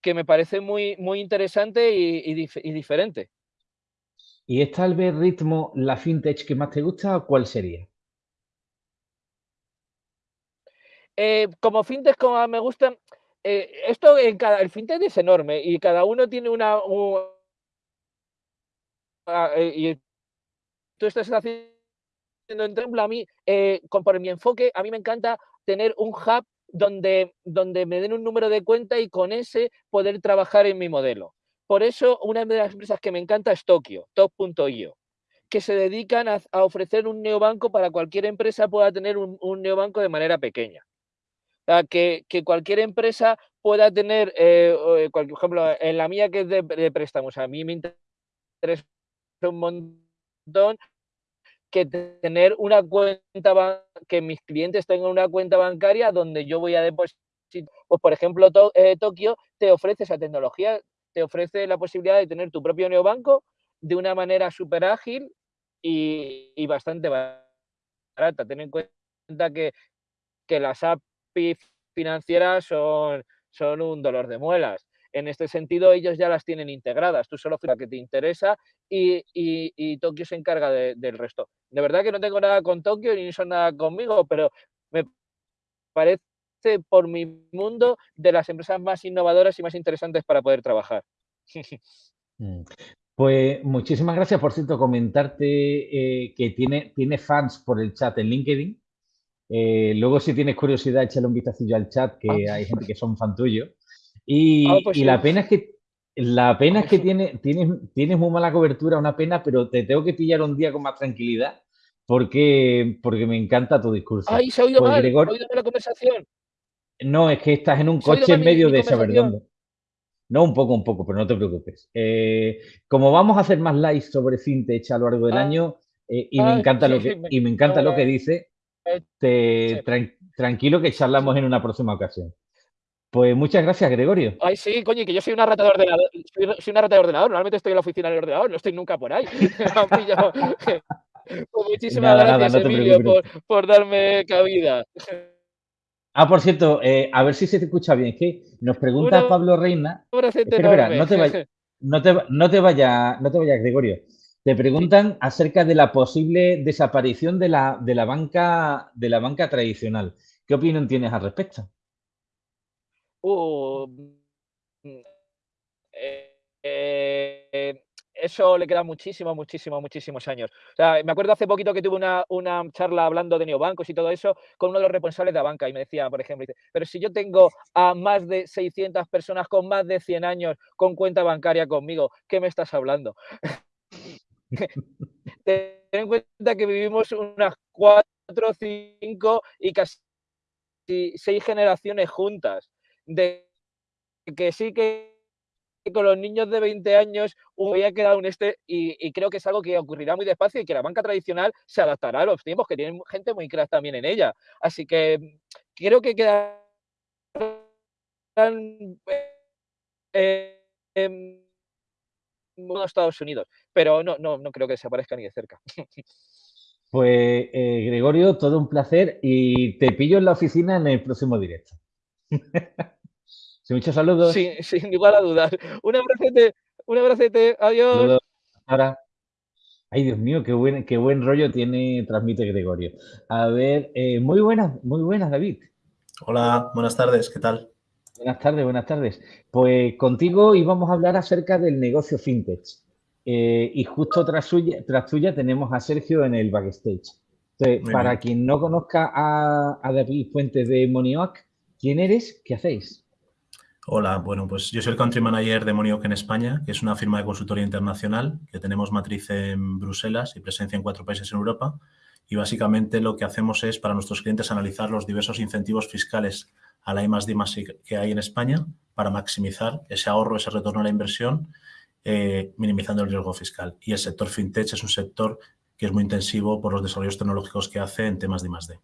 que me parece muy, muy interesante y, diferente. ¿Y es tal vez ritmo la fintech que más te gusta o cuál sería? eh, como fintech, como me gustan, eh, esto en cada, el fintech es enorme y cada uno tiene una... y tú estás haciendo en a mí, con, por mi enfoque, a mí me encanta tener un hub donde, donde me den un número de cuenta y con ese poder trabajar en mi modelo. Por eso, una de las empresas que me encanta es Tokio, top.io, que se dedican a, ofrecer un neobanco para cualquier empresa pueda tener un, neobanco de manera pequeña. O sea, que, cualquier empresa pueda tener, eh, eh, por ejemplo, en la mía que es de préstamos, a mí me interesa un montón que tener una cuenta, que mis clientes tengan una cuenta bancaria donde yo voy a depositar. Pues, por ejemplo, eh, Tokio te ofrece esa tecnología, te ofrece la posibilidad de tener tu propio neobanco de una manera súper ágil y, bastante barata. Ten en cuenta que, que las API financieras son, son un dolor de muelas. En este sentido, ellos ya las tienen integradas. Tú solo la que te interesa y, y, Tokio se encarga del resto. De verdad que no tengo nada con Tokio ni son nada conmigo, pero me parece por mi mundo de las empresas más innovadoras y más interesantes para poder trabajar. (laughs) Mm. Pues muchísimas gracias, por cierto, comentarte eh, que tiene, tiene fans por el chat en LinkedIn. Eh, luego, si tienes curiosidad, échale un vistacillo al chat, que ah. hay gente que son fan tuyo. Y, ah, pues la pena es que la pena es que tiene, tienes, tienes muy mala cobertura, una pena, pero te tengo que pillar un día con más tranquilidad porque, porque me encanta tu discurso. Ay, se ha oído pues, mal, Gregor... oído la conversación. No, es que estás en un coche en medio de Saberdondo. No, un poco, un poco, pero no te preocupes. Eh, como vamos a hacer más lives sobre fintech a lo largo del ah. año eh, y, me encanta lo que, y me encanta lo que dice, te, tranquilo que charlamos en una próxima ocasión. Pues muchas gracias, Gregorio. Ay, sí, coño, que yo soy una rata de ordenador. Soy, una rata de ordenador. Normalmente estoy en la oficina del ordenador, no estoy nunca por ahí. (laughs) (laughs) pues muchísimas gracias, Emilio, por, darme cabida. Ah, por cierto, eh, a ver si se te escucha bien. Es que nos pregunta Pablo Reina. Espera, no te vayas, no te, no te vayas, no te vayas, Gregorio. Te preguntan acerca de la posible desaparición de la, de la banca de la banca tradicional. ¿Qué opinión tienes al respecto? Mm, eh, eh, eso le queda muchísimos, muchísimos, muchísimos años. O sea, me acuerdo hace poquito que tuve una, charla hablando de neobancos y todo eso con uno de los responsables de la banca y me decía, por ejemplo, pero si yo tengo a más de 600 personas con más de 100 años con cuenta bancaria conmigo, ¿qué me estás hablando? (laughs) Ten en cuenta que vivimos unas 4, 5 y casi 6 generaciones juntas de que sí que con los niños de 20 años hubiera quedado un este y, creo que es algo que ocurrirá muy despacio y que la banca tradicional se adaptará a los tiempos, que tienen gente muy crack también en ella. Así que creo que quedarán eh, en Estados Unidos, pero no, no, no creo que se aparezca ni de cerca. (laughs) Pues eh, Gregorio, todo un placer y te pillo en la oficina en el próximo directo. (laughs) muchos saludos. Sí, (laughs) sin igual a dudas. Un abracete, un abracete, adiós. Ahora. Ay, Dios mío, qué buen, qué buen rollo tiene, transmite Gregorio. A ver, eh, muy buenas, muy buenas, David. Hola, buenas tardes, ¿qué tal? Buenas tardes, buenas tardes. Pues contigo íbamos a hablar acerca del negocio fintech. Eh, y justo tras, suya, tras tuya tenemos a Sergio en el backstage. Entonces, para quien no conozca a, a David Fuentes de Monioac, ¿quién eres? ¿Qué hacéis? Hola, bueno, pues yo soy el Country Manager de Monioc en España, que es una firma de consultoría internacional que tenemos matriz en Bruselas y presencia en cuatro países en Europa. Y básicamente lo que hacemos es para nuestros clientes analizar los diversos incentivos fiscales a la I más D que hay en España para maximizar ese ahorro, ese retorno a la inversión, eh, minimizando el riesgo fiscal. Y el sector fintech es un sector que es muy intensivo por los desarrollos tecnológicos que hace en temas de I más D.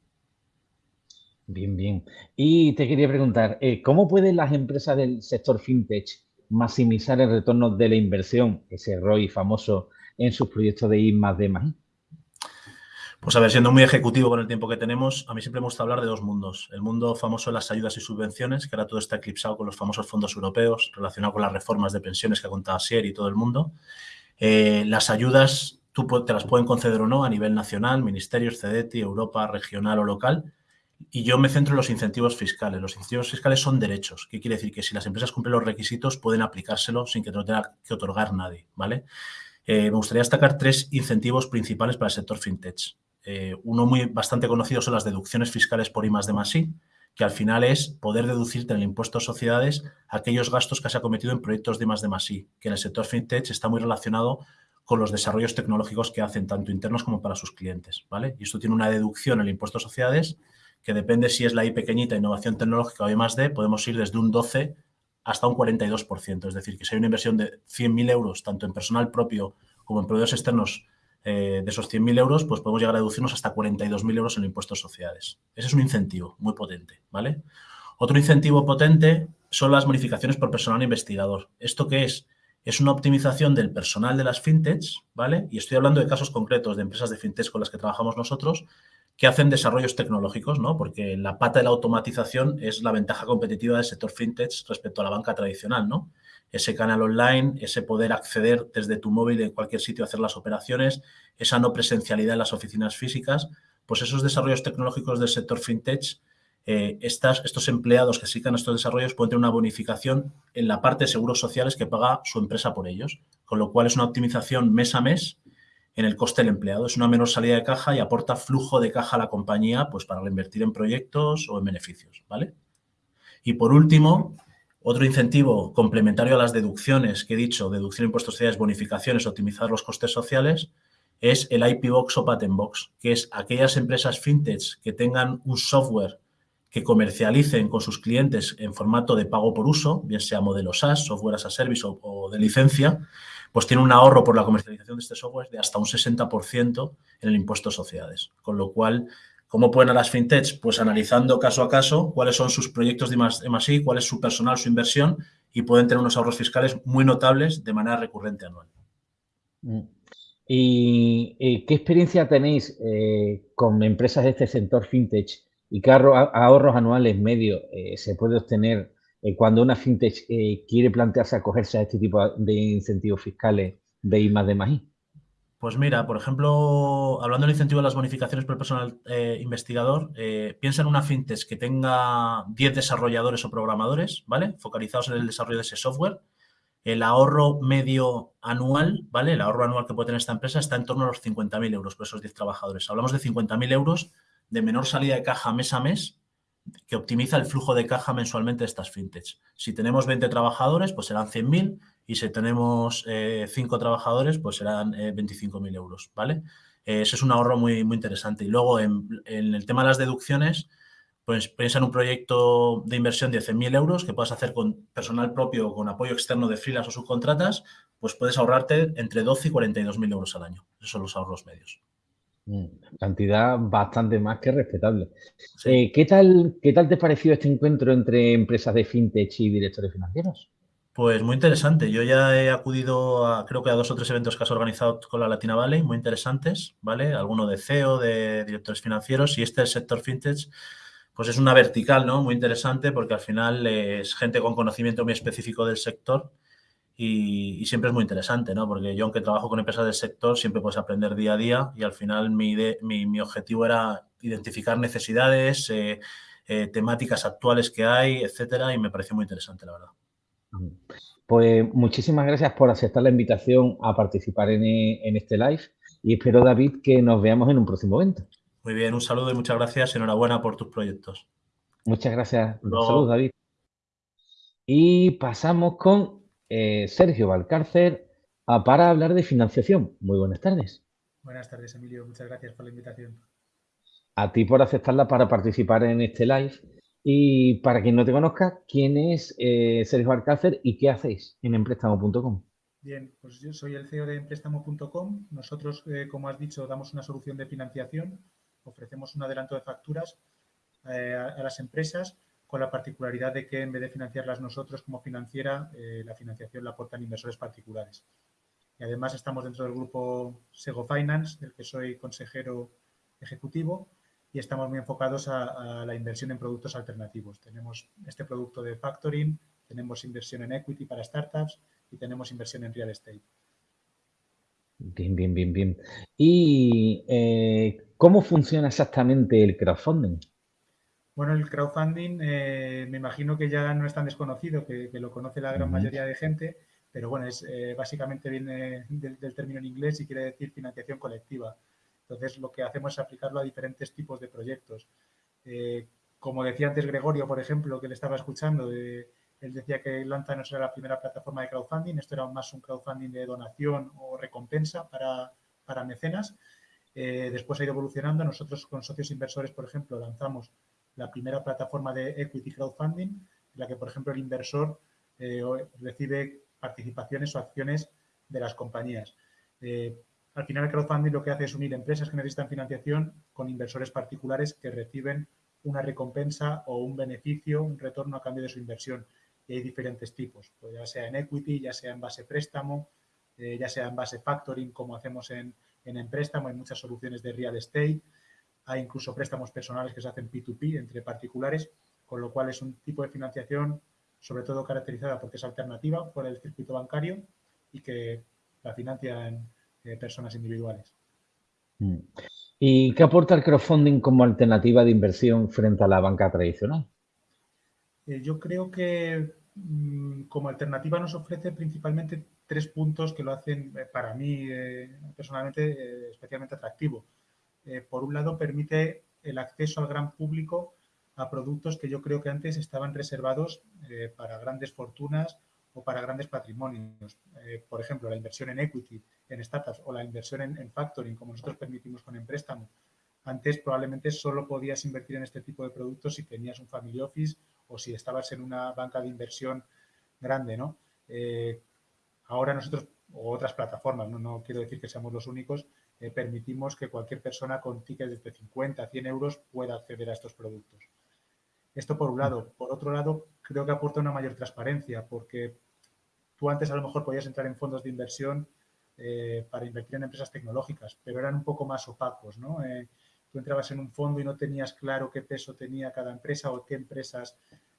Bien, bien. Y te quería preguntar, eh, ¿cómo pueden las empresas del sector fintech maximizar el retorno de la inversión, ese ROI famoso, en sus proyectos de I más D más Pues a ver, siendo muy ejecutivo con el tiempo que tenemos, a mí siempre me gusta hablar de dos mundos. El mundo famoso de las ayudas y subvenciones, que ahora todo está eclipsado con los famosos fondos europeos, relacionado con las reformas de pensiones que ha contado Sier y todo el mundo. Eh, las ayudas, tú te las pueden conceder o no a nivel nacional, ministerios, CEDETI, Europa, regional o local Y yo me centro en los incentivos fiscales. Los incentivos fiscales son derechos. ¿Qué quiere decir? Que si las empresas cumplen los requisitos, pueden aplicárselo sin que no tenga que otorgar nadie, ¿vale? Eh, me gustaría destacar tres incentivos principales para el sector fintech. Eh, uno muy bastante conocido son las deducciones fiscales por I más de más I, que al final es poder deducirte en el impuesto a sociedades aquellos gastos que has cometido en proyectos de más de más I, que en el sector fintech está muy relacionado con los desarrollos tecnológicos que hacen tanto internos como para sus clientes, ¿vale? Y esto tiene una deducción en el impuesto a sociedades que depende si es la I pequeñita, innovación tecnológica o I más podemos ir desde un 12 hasta un 42%. Es decir, que si hay una inversión de 100.000 euros, tanto en personal propio como en proveedores externos, eh, de esos 100.000 euros, pues podemos llegar a deducirnos hasta 42.000 euros en impuestos sociales. Ese es un incentivo muy potente, ¿vale? Otro incentivo potente son las bonificaciones por personal investigador. ¿Esto qué es? Es una optimización del personal de las fintechs, ¿vale? Y estoy hablando de casos concretos de empresas de fintechs con las que trabajamos nosotros, que hacen desarrollos tecnológicos, ¿no? Porque la pata de la automatización es la ventaja competitiva del sector fintech respecto a la banca tradicional, ¿no? Ese canal online, ese poder acceder desde tu móvil en cualquier sitio a hacer las operaciones, esa no presencialidad en las oficinas físicas, pues esos desarrollos tecnológicos del sector fintech, eh, estas, estos empleados que sigan estos desarrollos pueden tener una bonificación en la parte de seguros sociales que paga su empresa por ellos, con lo cual es una optimización mes a mes en el coste del empleado. Es una menor salida de caja y aporta flujo de caja a la compañía pues, para reinvertir en proyectos o en beneficios. ¿vale? Y por último, otro incentivo complementario a las deducciones que he dicho, deducción de impuestos sociales, bonificaciones, optimizar los costes sociales, es el IP Box o Patent Box, que es aquellas empresas fintech que tengan un software que comercialicen con sus clientes en formato de pago por uso, bien sea modelo SaaS, software as a service o de licencia, pues tiene un ahorro por la comercialización de este software de hasta un 60% en el impuesto a sociedades. Con lo cual, ¿cómo pueden a las fintechs? Pues analizando caso a caso cuáles son sus proyectos de más, cuál es su personal, su inversión y pueden tener unos ahorros fiscales muy notables de manera recurrente anual. Mm. ¿Y, qué experiencia tenéis eh, con empresas de este sector fintech y qué ahorros anuales medios eh, se puede obtener eh, cuando una fintech eh, quiere plantearse acogerse a este tipo de incentivos fiscales de I más de más Pues mira, por ejemplo, hablando del incentivo de las bonificaciones por personal eh, investigador, piensa en una fintech que tenga 10 desarrolladores o programadores, ¿vale? Focalizados en el desarrollo de ese software. El ahorro medio anual, ¿vale? El ahorro anual que puede tener esta empresa está en torno a los 50.000 euros por esos 10 trabajadores. Hablamos de 50.000 euros de menor salida de caja mes a mes que optimiza el flujo de caja mensualmente de estas fintechs. Si tenemos 20 trabajadores, pues serán 100.000 y si tenemos 5 eh, trabajadores, pues serán 25.000 eh, euros, ¿vale? Eh, ese es un ahorro muy, muy interesante. Y luego, en, el tema de las deducciones, pues piensa en un proyecto de inversión de 100.000 euros que puedas hacer con personal propio o con apoyo externo de filas o subcontratas, pues puedes ahorrarte entre 12 y 42.000 euros al año. Esos son los ahorros medios. Mm, cantidad bastante más que respetable. Eh, ¿qué, tal, ¿Qué tal te pareció este encuentro entre empresas de fintech y directores financieros? Pues muy interesante. Yo ya he acudido a, creo que a dos o tres eventos que has organizado con la Latina Valley, muy interesantes, ¿vale? Alguno de CEO, de directores financieros y este del sector fintech, pues es una vertical, ¿no? Muy interesante porque al final es gente con conocimiento muy específico del sector y, siempre es muy interesante, ¿no? Porque yo, aunque trabajo con empresas del sector, siempre puedes aprender día a día y al final mi, mi, objetivo era identificar necesidades, eh, eh, temáticas actuales que hay, etcétera, y me pareció muy interesante, la verdad. Pues muchísimas gracias por aceptar la invitación a participar en, en este live y espero, David, que nos veamos en un próximo evento. Muy bien, un saludo y muchas gracias. Enhorabuena por tus proyectos. Muchas gracias. Saludos, David. Y pasamos con eh, Sergio Valcárcer para hablar de financiación. Muy buenas tardes. Buenas tardes, Emilio. Muchas gracias por la invitación. A ti por aceptarla para participar en este live. Y para quien no te conozca, ¿quién es eh, Sergio Valcárcer y qué hacéis en Emprestamo.com? Bien, pues yo soy el CEO de Emprestamo.com. Nosotros, eh, como has dicho, damos una solución de financiación. Ofrecemos un adelanto de facturas a las empresas con la particularidad de que en vez de financiarlas nosotros como financiera, eh, la financiación la aportan inversores particulares. Y además estamos dentro del grupo Sego Finance, del que soy consejero ejecutivo, y estamos muy enfocados a, la inversión en productos alternativos. Tenemos este producto de factoring, tenemos inversión en equity para startups y tenemos inversión en real estate. Bien, bien, bien, bien. ¿Y eh, cómo funciona exactamente el crowdfunding? Bueno, el crowdfunding eh, me imagino que ya no es tan desconocido, que, lo conoce la gran mayoría de gente, pero bueno, es eh, básicamente viene del, término en inglés y quiere decir financiación colectiva. Entonces, lo que hacemos es aplicarlo a diferentes tipos de proyectos. Eh, como decía antes Gregorio, por ejemplo, que le estaba escuchando, él decía que Lanza no era la primera plataforma de crowdfunding, esto era más un crowdfunding de donación o recompensa para, para mecenas. después ha ido evolucionando. Nosotros con socios inversores, por ejemplo, lanzamos la primera plataforma de equity crowdfunding, en la que, por ejemplo, el inversor eh, recibe participaciones o acciones de las compañías. Eh, al final, el crowdfunding lo que hace es unir empresas que necesitan financiación con inversores particulares que reciben una recompensa o un beneficio, un retorno a cambio de su inversión. Y hay diferentes tipos, pues ya sea en equity, ya sea en base préstamo, eh, ya sea en base factoring, como hacemos en, en, en hay muchas soluciones de real estate. Hay incluso préstamos personales que se hacen P2P entre particulares, con lo cual es un tipo de financiación sobre todo caracterizada porque es alternativa por el circuito bancario y que la financian eh, personas individuales. Mm. ¿Y qué aporta el crowdfunding como alternativa de inversión frente a la banca tradicional? Eh, yo creo que mm, como alternativa nos ofrece principalmente tres puntos que lo hacen eh, para mí personalmente especialmente atractivo. Eh, por un lado, permite el acceso al gran público a productos que yo creo que antes estaban reservados eh, para grandes fortunas o para grandes patrimonios. Eh, por ejemplo, la inversión en equity, en startups o la inversión en, factoring, como nosotros permitimos con el préstamo. Antes probablemente solo podías invertir en este tipo de productos si tenías un family office o si estabas en una banca de inversión grande, ¿no? ahora nosotros, o otras plataformas, ¿no? no quiero decir que seamos los únicos, eh, permitimos que cualquier persona con tickets de 50 a 100 euros pueda acceder a estos productos. Esto por un lado. Por otro lado, creo que aporta una mayor transparencia porque tú antes a lo mejor podías entrar en fondos de inversión eh, para invertir en empresas tecnológicas, pero eran un poco más opacos, ¿no? Eh, tú entrabas en un fondo y no tenías claro qué peso tenía cada empresa o qué empresas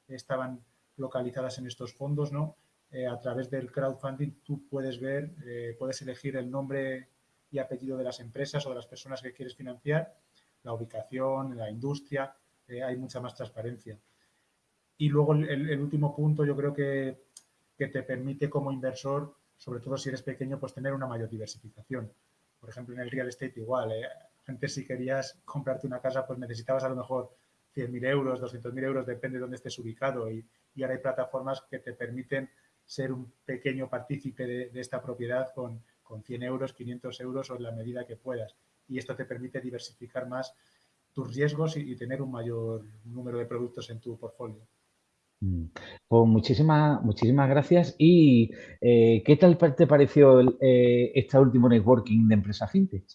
estaban localizadas en estos fondos, ¿no? a través del crowdfunding tú puedes ver, puedes elegir el nombre y apellido de las empresas o de las personas que quieres financiar, la ubicación, la industria, eh, hay mucha más transparencia. Y luego el, último punto yo creo que, que, te permite como inversor, sobre todo si eres pequeño, pues tener una mayor diversificación. Por ejemplo, en el real estate igual, eh, antes si querías comprarte una casa pues necesitabas a lo mejor 100.000 euros, 200.000 euros, depende de dónde estés ubicado y, y, ahora hay plataformas que te permiten ser un pequeño partícipe de, de esta propiedad con, con 100 euros, 500 euros o en la medida que puedas. Y esto te permite diversificar más tus riesgos y, tener un mayor número de productos en tu portfolio. Mm. Pues muchísimas, muchísimas gracias. ¿Y eh, qué tal te pareció eh, este último networking de empresa fintech?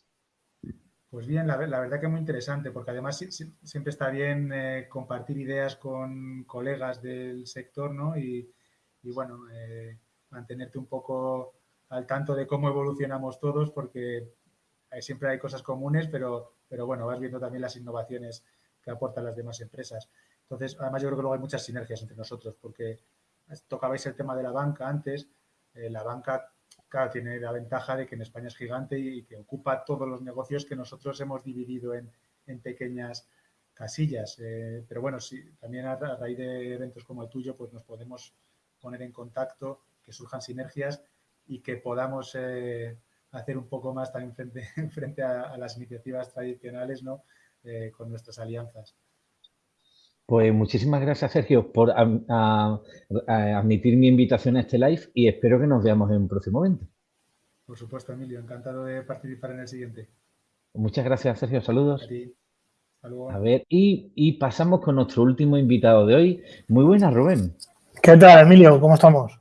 Pues bien, la, verdad que muy interesante, porque además siempre está bien eh, compartir ideas con colegas del sector, ¿no? Y, y bueno, mantenerte un poco al tanto de cómo evolucionamos todos porque siempre hay cosas comunes, pero, pero bueno, vas viendo también las innovaciones que aportan las demás empresas. Entonces, además yo creo que luego hay muchas sinergias entre nosotros porque tocabais el tema de la banca antes. Eh, la banca, claro, tiene la ventaja de que en España es gigante y, que ocupa todos los negocios que nosotros hemos dividido en, en pequeñas casillas. Eh, pero bueno, sí, también a, raíz de eventos como el tuyo, pues nos podemos poner en contacto, que surjan sinergias y que podamos eh, hacer un poco más también frente, (laughs) frente a, las iniciativas tradicionales ¿no? Eh, con nuestras alianzas. Pues muchísimas gracias, Sergio, por admitir mi invitación a este live y espero que nos veamos en un próximo evento. Por supuesto, Emilio. Encantado de participar en el siguiente. Muchas gracias, Sergio. Saludos. A ti. A ver, y, y, pasamos con nuestro último invitado de hoy. Muy buenas, Rubén. ¿Qué tal, Emilio? ¿Cómo estamos?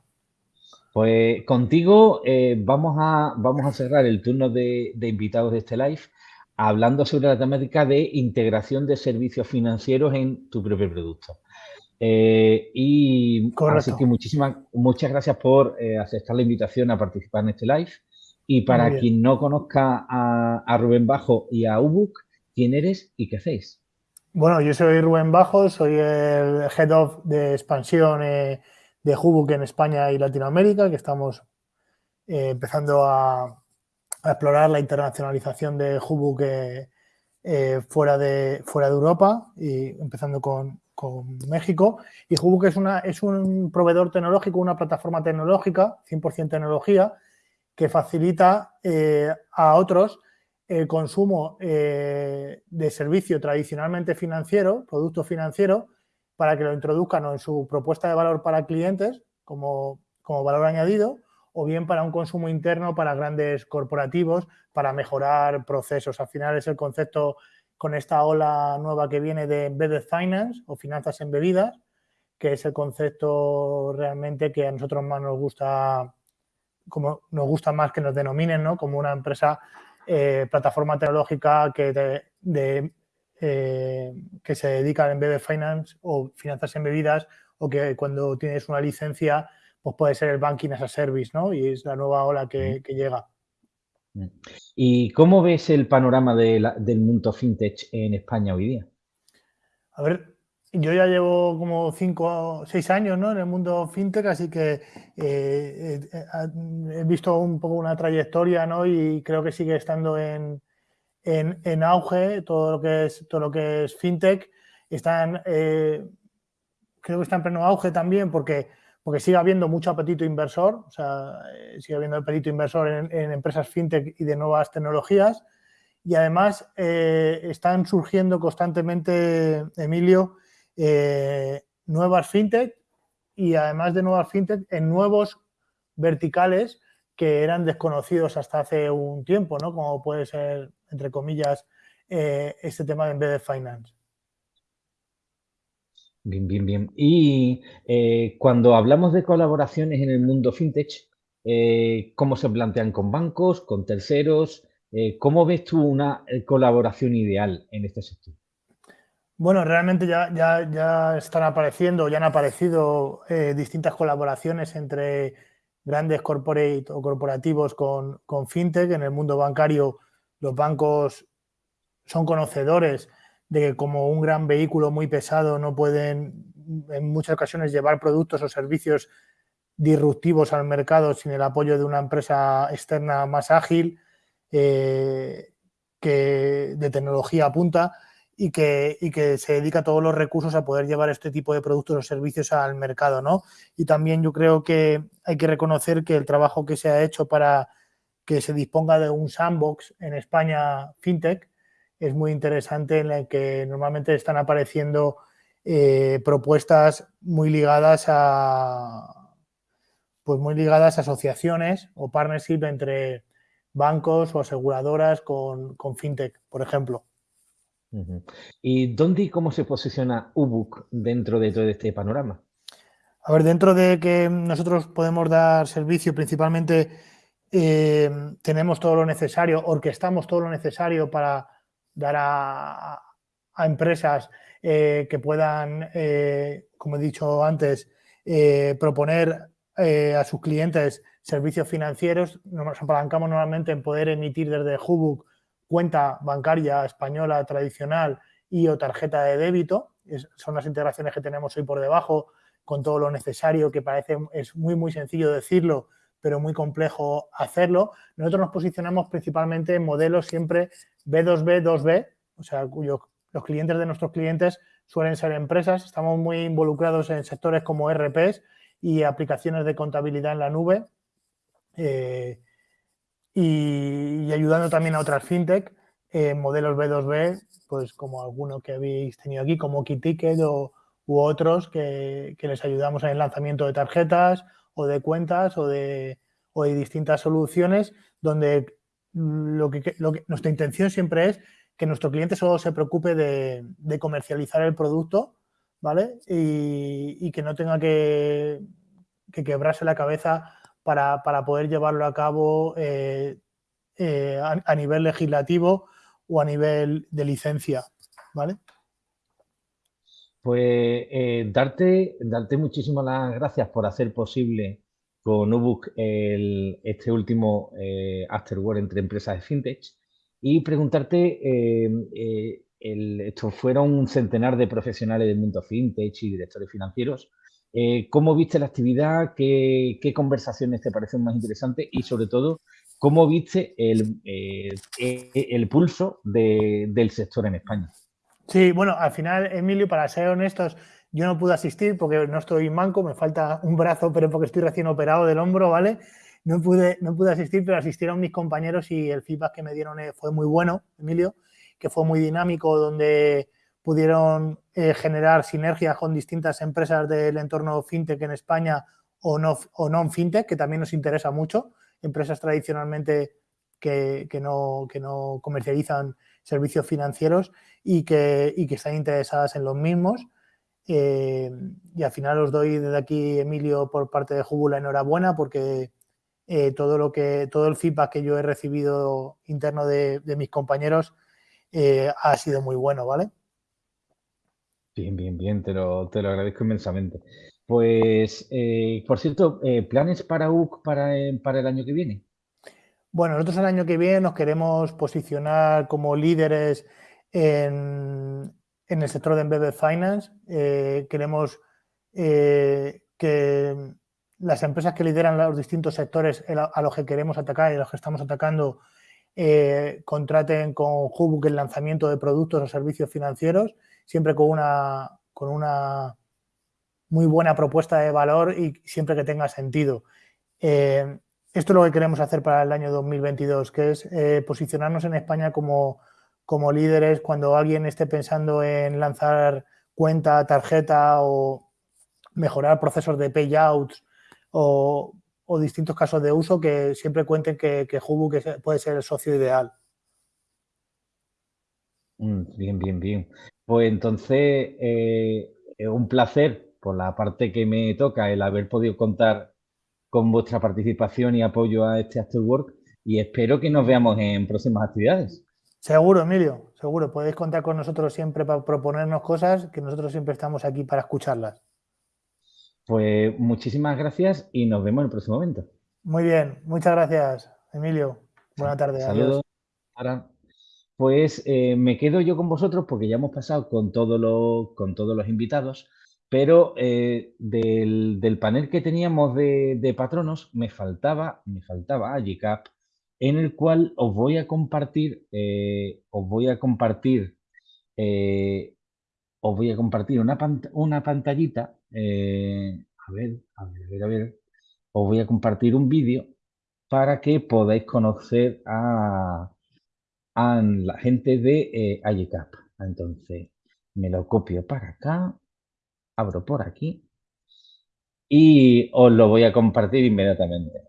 Pues contigo eh, vamos, a, vamos a cerrar el turno de, invitados de este live hablando sobre la temática de integración de servicios financieros en tu propio producto. Eh, y así que muchísimas, muchas gracias por eh, aceptar la invitación a participar en este live. Y para quien no conozca a, Rubén Bajo y a Ubuk, ¿quién eres y qué hacéis? Bueno, yo soy Rubén Bajo, soy el Head of de expansión de Hubuk en España y Latinoamérica, que estamos eh, empezando a, explorar la internacionalización de Hubuk eh, fuera, de, fuera de Europa, y empezando con, México. Y Hubook es, una, es un proveedor tecnológico, una plataforma tecnológica, 100% tecnología, que facilita eh, a otros el consumo de servicio tradicionalmente financiero, producto financiero, para que lo introduzcan en su propuesta de valor para clientes como, como valor añadido o bien para un consumo interno para grandes corporativos, para mejorar procesos. Al final es el concepto con esta ola nueva que viene de embedded finance o finanzas embebidas, que es el concepto realmente que a nosotros más nos gusta, como nos gusta más que nos denominen, ¿no? Como una empresa, eh, plataforma tecnológica que, de, eh, que se dedica al embedded finance o finanzas embebidas o que cuando tienes una licencia pues puede ser el banking as a service, ¿no? Y es la nueva ola que, llega. Mm. ¿Y cómo ves el panorama del mundo fintech en España hoy día? A ver, yo ya llevo como cinco o seis años ¿no? en el mundo fintech, así que eh, eh, he visto un poco una trayectoria ¿no? y creo que sigue estando en, auge todo lo que es todo lo que es fintech. Están, eh, creo que está en pleno auge también porque porque sigue habiendo mucho apetito inversor, o sea, eh, sigue habiendo apetito inversor en, empresas fintech y de nuevas tecnologías. Y además eh, están surgiendo constantemente, Emilio, nuevas fintech y además de nuevas fintech en nuevos verticales que eran desconocidos hasta hace un tiempo, ¿no? Como puede ser, entre comillas, este tema de embedded finance. Bien, bien, bien. Y eh, cuando hablamos de colaboraciones en el mundo fintech, eh, ¿cómo se plantean con bancos, con terceros? Eh, ¿Cómo ves tú una colaboración ideal en este sector? Bueno, realmente ya, ya, están apareciendo, ya han aparecido distintas colaboraciones entre grandes corporate o corporativos con, con fintech. En el mundo bancario, los bancos son conocedores de que como un gran vehículo muy pesado no pueden en muchas ocasiones llevar productos o servicios disruptivos al mercado sin el apoyo de una empresa externa más ágil eh, que de tecnología punta y que, que se dedica todos los recursos a poder llevar este tipo de productos o servicios al mercado. ¿no? Y también yo creo que hay que reconocer que el trabajo que se ha hecho para que se disponga de un sandbox en España fintech es muy interesante en la que normalmente están apareciendo eh, propuestas muy ligadas a pues muy ligadas a asociaciones o partnership entre bancos o aseguradoras con, fintech, por ejemplo. ¿Y dónde y cómo se posiciona Ubuk dentro de todo este panorama? A ver, dentro de que nosotros podemos dar servicio principalmente eh, tenemos todo lo necesario, orquestamos todo lo necesario para dar a, empresas eh, que puedan, eh, como he dicho antes, proponer a sus clientes servicios financieros. Nos apalancamos normalmente en poder emitir desde Hubuk cuenta bancaria española tradicional y o tarjeta de débito. son las integraciones que tenemos hoy por debajo con todo lo necesario, que parece es muy, muy sencillo decirlo, pero muy complejo hacerlo. Nosotros nos posicionamos principalmente en modelos siempre B2B, 2B, o sea, cuyos los clientes de nuestros clientes suelen ser empresas. Estamos muy involucrados en sectores como RPs y aplicaciones de contabilidad en la nube eh, y, ayudando también a otras fintech, en modelos B2B, pues como algunos que habéis tenido aquí, como KeyTicket o, u otros que, les ayudamos en el lanzamiento de tarjetas o de cuentas o de, o de distintas soluciones donde lo que, nuestra intención siempre es que nuestro cliente solo se preocupe de, comercializar el producto, ¿vale? Y, que no tenga que, quebrarse la cabeza para, poder llevarlo a cabo eh, eh, a, nivel legislativo o a nivel de licencia, ¿vale? Pues eh, darte, darte muchísimas gracias por hacer posible con Ubuk este último eh, entre empresas de fintech y preguntarte, eh, eh, estos fueron un centenar de profesionales del mundo fintech y directores financieros. ¿Cómo viste la actividad? ¿Qué, conversaciones te parecen más interesantes? Y sobre todo, ¿cómo viste el, eh, el pulso del sector en España? Sí, bueno, al final, Emilio, para ser honestos, yo no pude asistir porque no estoy manco, me falta un brazo, pero porque estoy recién operado del hombro, ¿vale? No pude, no pude asistir, pero asistieron mis compañeros y el feedback que me dieron eh, fue muy bueno, Emilio, que fue muy dinámico, donde pudieron eh, generar sinergias con distintas empresas del entorno fintech en España o no, o non fintech, que también nos interesa mucho, empresas tradicionalmente que, no, que no comercializan servicios financieros y que, y que están interesadas en los mismos. Eh, y al final os doy desde aquí, Emilio, por parte de Júbula, enhorabuena porque eh, todo, lo que, todo el feedback que yo he recibido interno de, mis compañeros eh, ha sido muy bueno, ¿vale? Bien, bien, bien, te lo, te lo agradezco inmensamente. Pues, por cierto, ¿planes para UC para, para el año que viene? Bueno, nosotros el año que viene nos queremos posicionar como líderes en, el sector de Embedded Finance. Eh, queremos eh, que las empresas que lideran los distintos sectores a los que queremos atacar y a los que estamos atacando eh, contraten con Hubbook el lanzamiento de productos o servicios financieros, siempre con una, con una muy buena propuesta de valor y siempre que tenga sentido. Esto es lo que queremos hacer para el año 2022, que es posicionarnos en España como como líderes cuando alguien esté pensando en lanzar cuenta, tarjeta o mejorar procesos de payouts o, distintos casos de uso que siempre cuenten que, que puede ser el socio ideal. Mm, bien, bien, bien. Pues entonces, eh, un placer por la parte que me toca el haber podido contar con vuestra participación y apoyo a este Afterwork y espero que nos veamos en próximas actividades. Seguro, Emilio, seguro. Podéis contar con nosotros siempre para proponernos cosas, que nosotros siempre estamos aquí para escucharlas. Pues muchísimas gracias y nos vemos en el próximo momento. Muy bien, muchas gracias, Emilio. Buenas tardes. Saludos. Pues eh, me quedo yo con vosotros porque ya hemos pasado con, todo con todos los invitados, pero eh, del, panel que teníamos de, patronos me faltaba, me faltaba Agicap, en el cual os voy a compartir, eh, os voy a compartir, eh, os voy a compartir una, una pantallita, eh, a ver, a ver, a ver, a ver, os voy a compartir un vídeo para que podáis conocer a, la gente de ICAP. Entonces, me lo copio para acá, abro por aquí y os lo voy a compartir inmediatamente.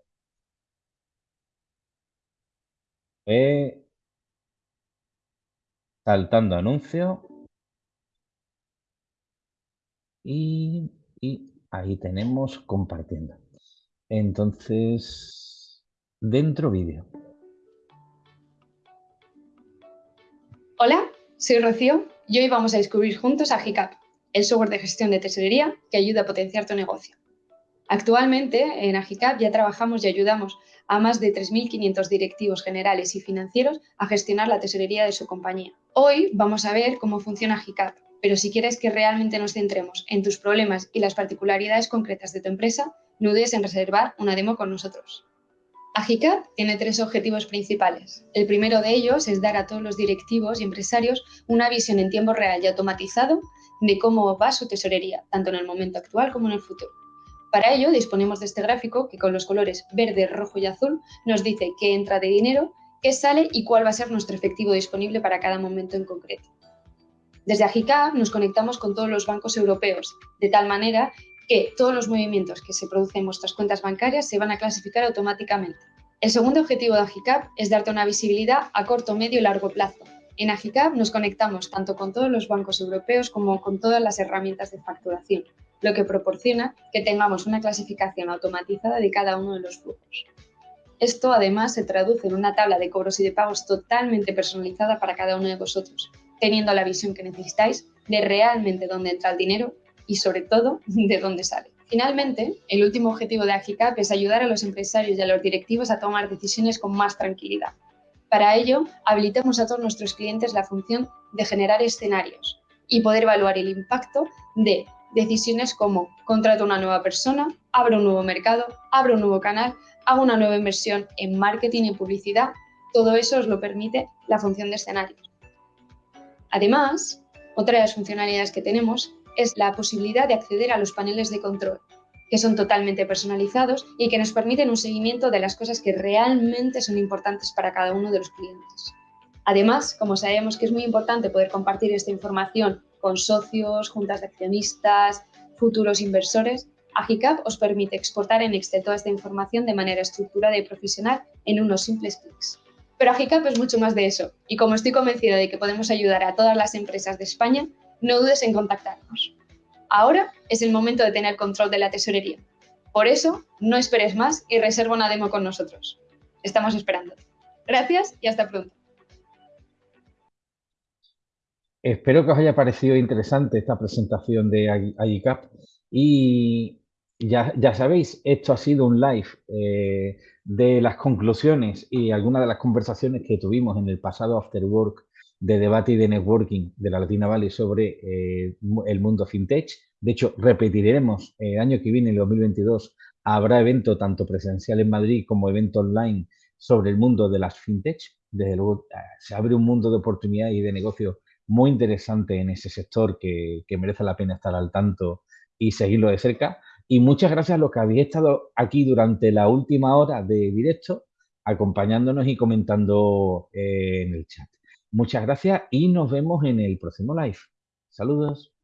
saltando anuncio. Y, ahí tenemos compartiendo. Entonces, dentro vídeo. Hola, soy Rocío y hoy vamos a descubrir juntos a GICAP, el software de gestión de tesorería que ayuda a potenciar tu negocio. Actualmente en Agicap ya trabajamos y ayudamos a más de 3.500 directivos generales y financieros a gestionar la tesorería de su compañía. Hoy vamos a ver cómo funciona Agicap, pero si quieres que realmente nos centremos en tus problemas y las particularidades concretas de tu empresa, no dudes en reservar una demo con nosotros. Agicap tiene tres objetivos principales. El primero de ellos es dar a todos los directivos y empresarios una visión en tiempo real y automatizado de cómo va su tesorería, tanto en el momento actual como en el futuro. Para ello disponemos de este gráfico que con los colores verde, rojo y azul nos dice qué entra de dinero, qué sale y cuál va a ser nuestro efectivo disponible para cada momento en concreto. Desde Agicap nos conectamos con todos los bancos europeos, de tal manera que todos los movimientos que se producen en vuestras cuentas bancarias se van a clasificar automáticamente. El segundo objetivo de Agicap es darte una visibilidad a corto, medio y largo plazo. En Agicap nos conectamos tanto con todos los bancos europeos como con todas las herramientas de facturación, lo que proporciona que tengamos una clasificación automatizada de cada uno de los flujos. Esto además se traduce en una tabla de cobros y de pagos totalmente personalizada para cada uno de vosotros, teniendo la visión que necesitáis de realmente dónde entra el dinero y sobre todo de dónde sale. Finalmente, el último objetivo de Agicap es ayudar a los empresarios y a los directivos a tomar decisiones con más tranquilidad. Para ello, habilitamos a todos nuestros clientes la función de generar escenarios y poder evaluar el impacto de decisiones como contrato una nueva persona, abro un nuevo mercado, abro un nuevo canal, hago una nueva inversión en marketing y publicidad. Todo eso os lo permite la función de escenarios. Además, otra de las funcionalidades que tenemos es la posibilidad de acceder a los paneles de control, que son totalmente personalizados y que nos permiten un seguimiento de las cosas que realmente son importantes para cada uno de los clientes. Además, como sabemos que es muy importante poder compartir esta información con socios, juntas de accionistas, futuros inversores, Agicap os permite exportar en Excel toda esta información de manera estructurada y profesional en unos simples clics. Pero Agicap es mucho más de eso, y como estoy convencida de que podemos ayudar a todas las empresas de España, no dudes en contactarnos. Ahora es el momento de tener control de la tesorería. Por eso, no esperes más y reserva una demo con nosotros. Estamos esperando. Gracias y hasta pronto. Espero que os haya parecido interesante esta presentación de Agicap y ya, ya, sabéis, esto ha sido un live eh, de las conclusiones y algunas de las conversaciones que tuvimos en el pasado After Work de debate y de networking de la Latina Valley sobre eh, el mundo fintech. De hecho, repetiremos el año que viene, el 2022, habrá evento tanto presencial en Madrid como evento online sobre el mundo de las fintech. Desde luego, eh, se abre un mundo de oportunidad y de negocio muy interesante en ese sector que, que merece la pena estar al tanto y seguirlo de cerca. Y muchas gracias a los que habéis estado aquí durante la última hora de directo, acompañándonos y comentando eh, en el chat. Muchas gracias y nos vemos en el próximo live. Saludos.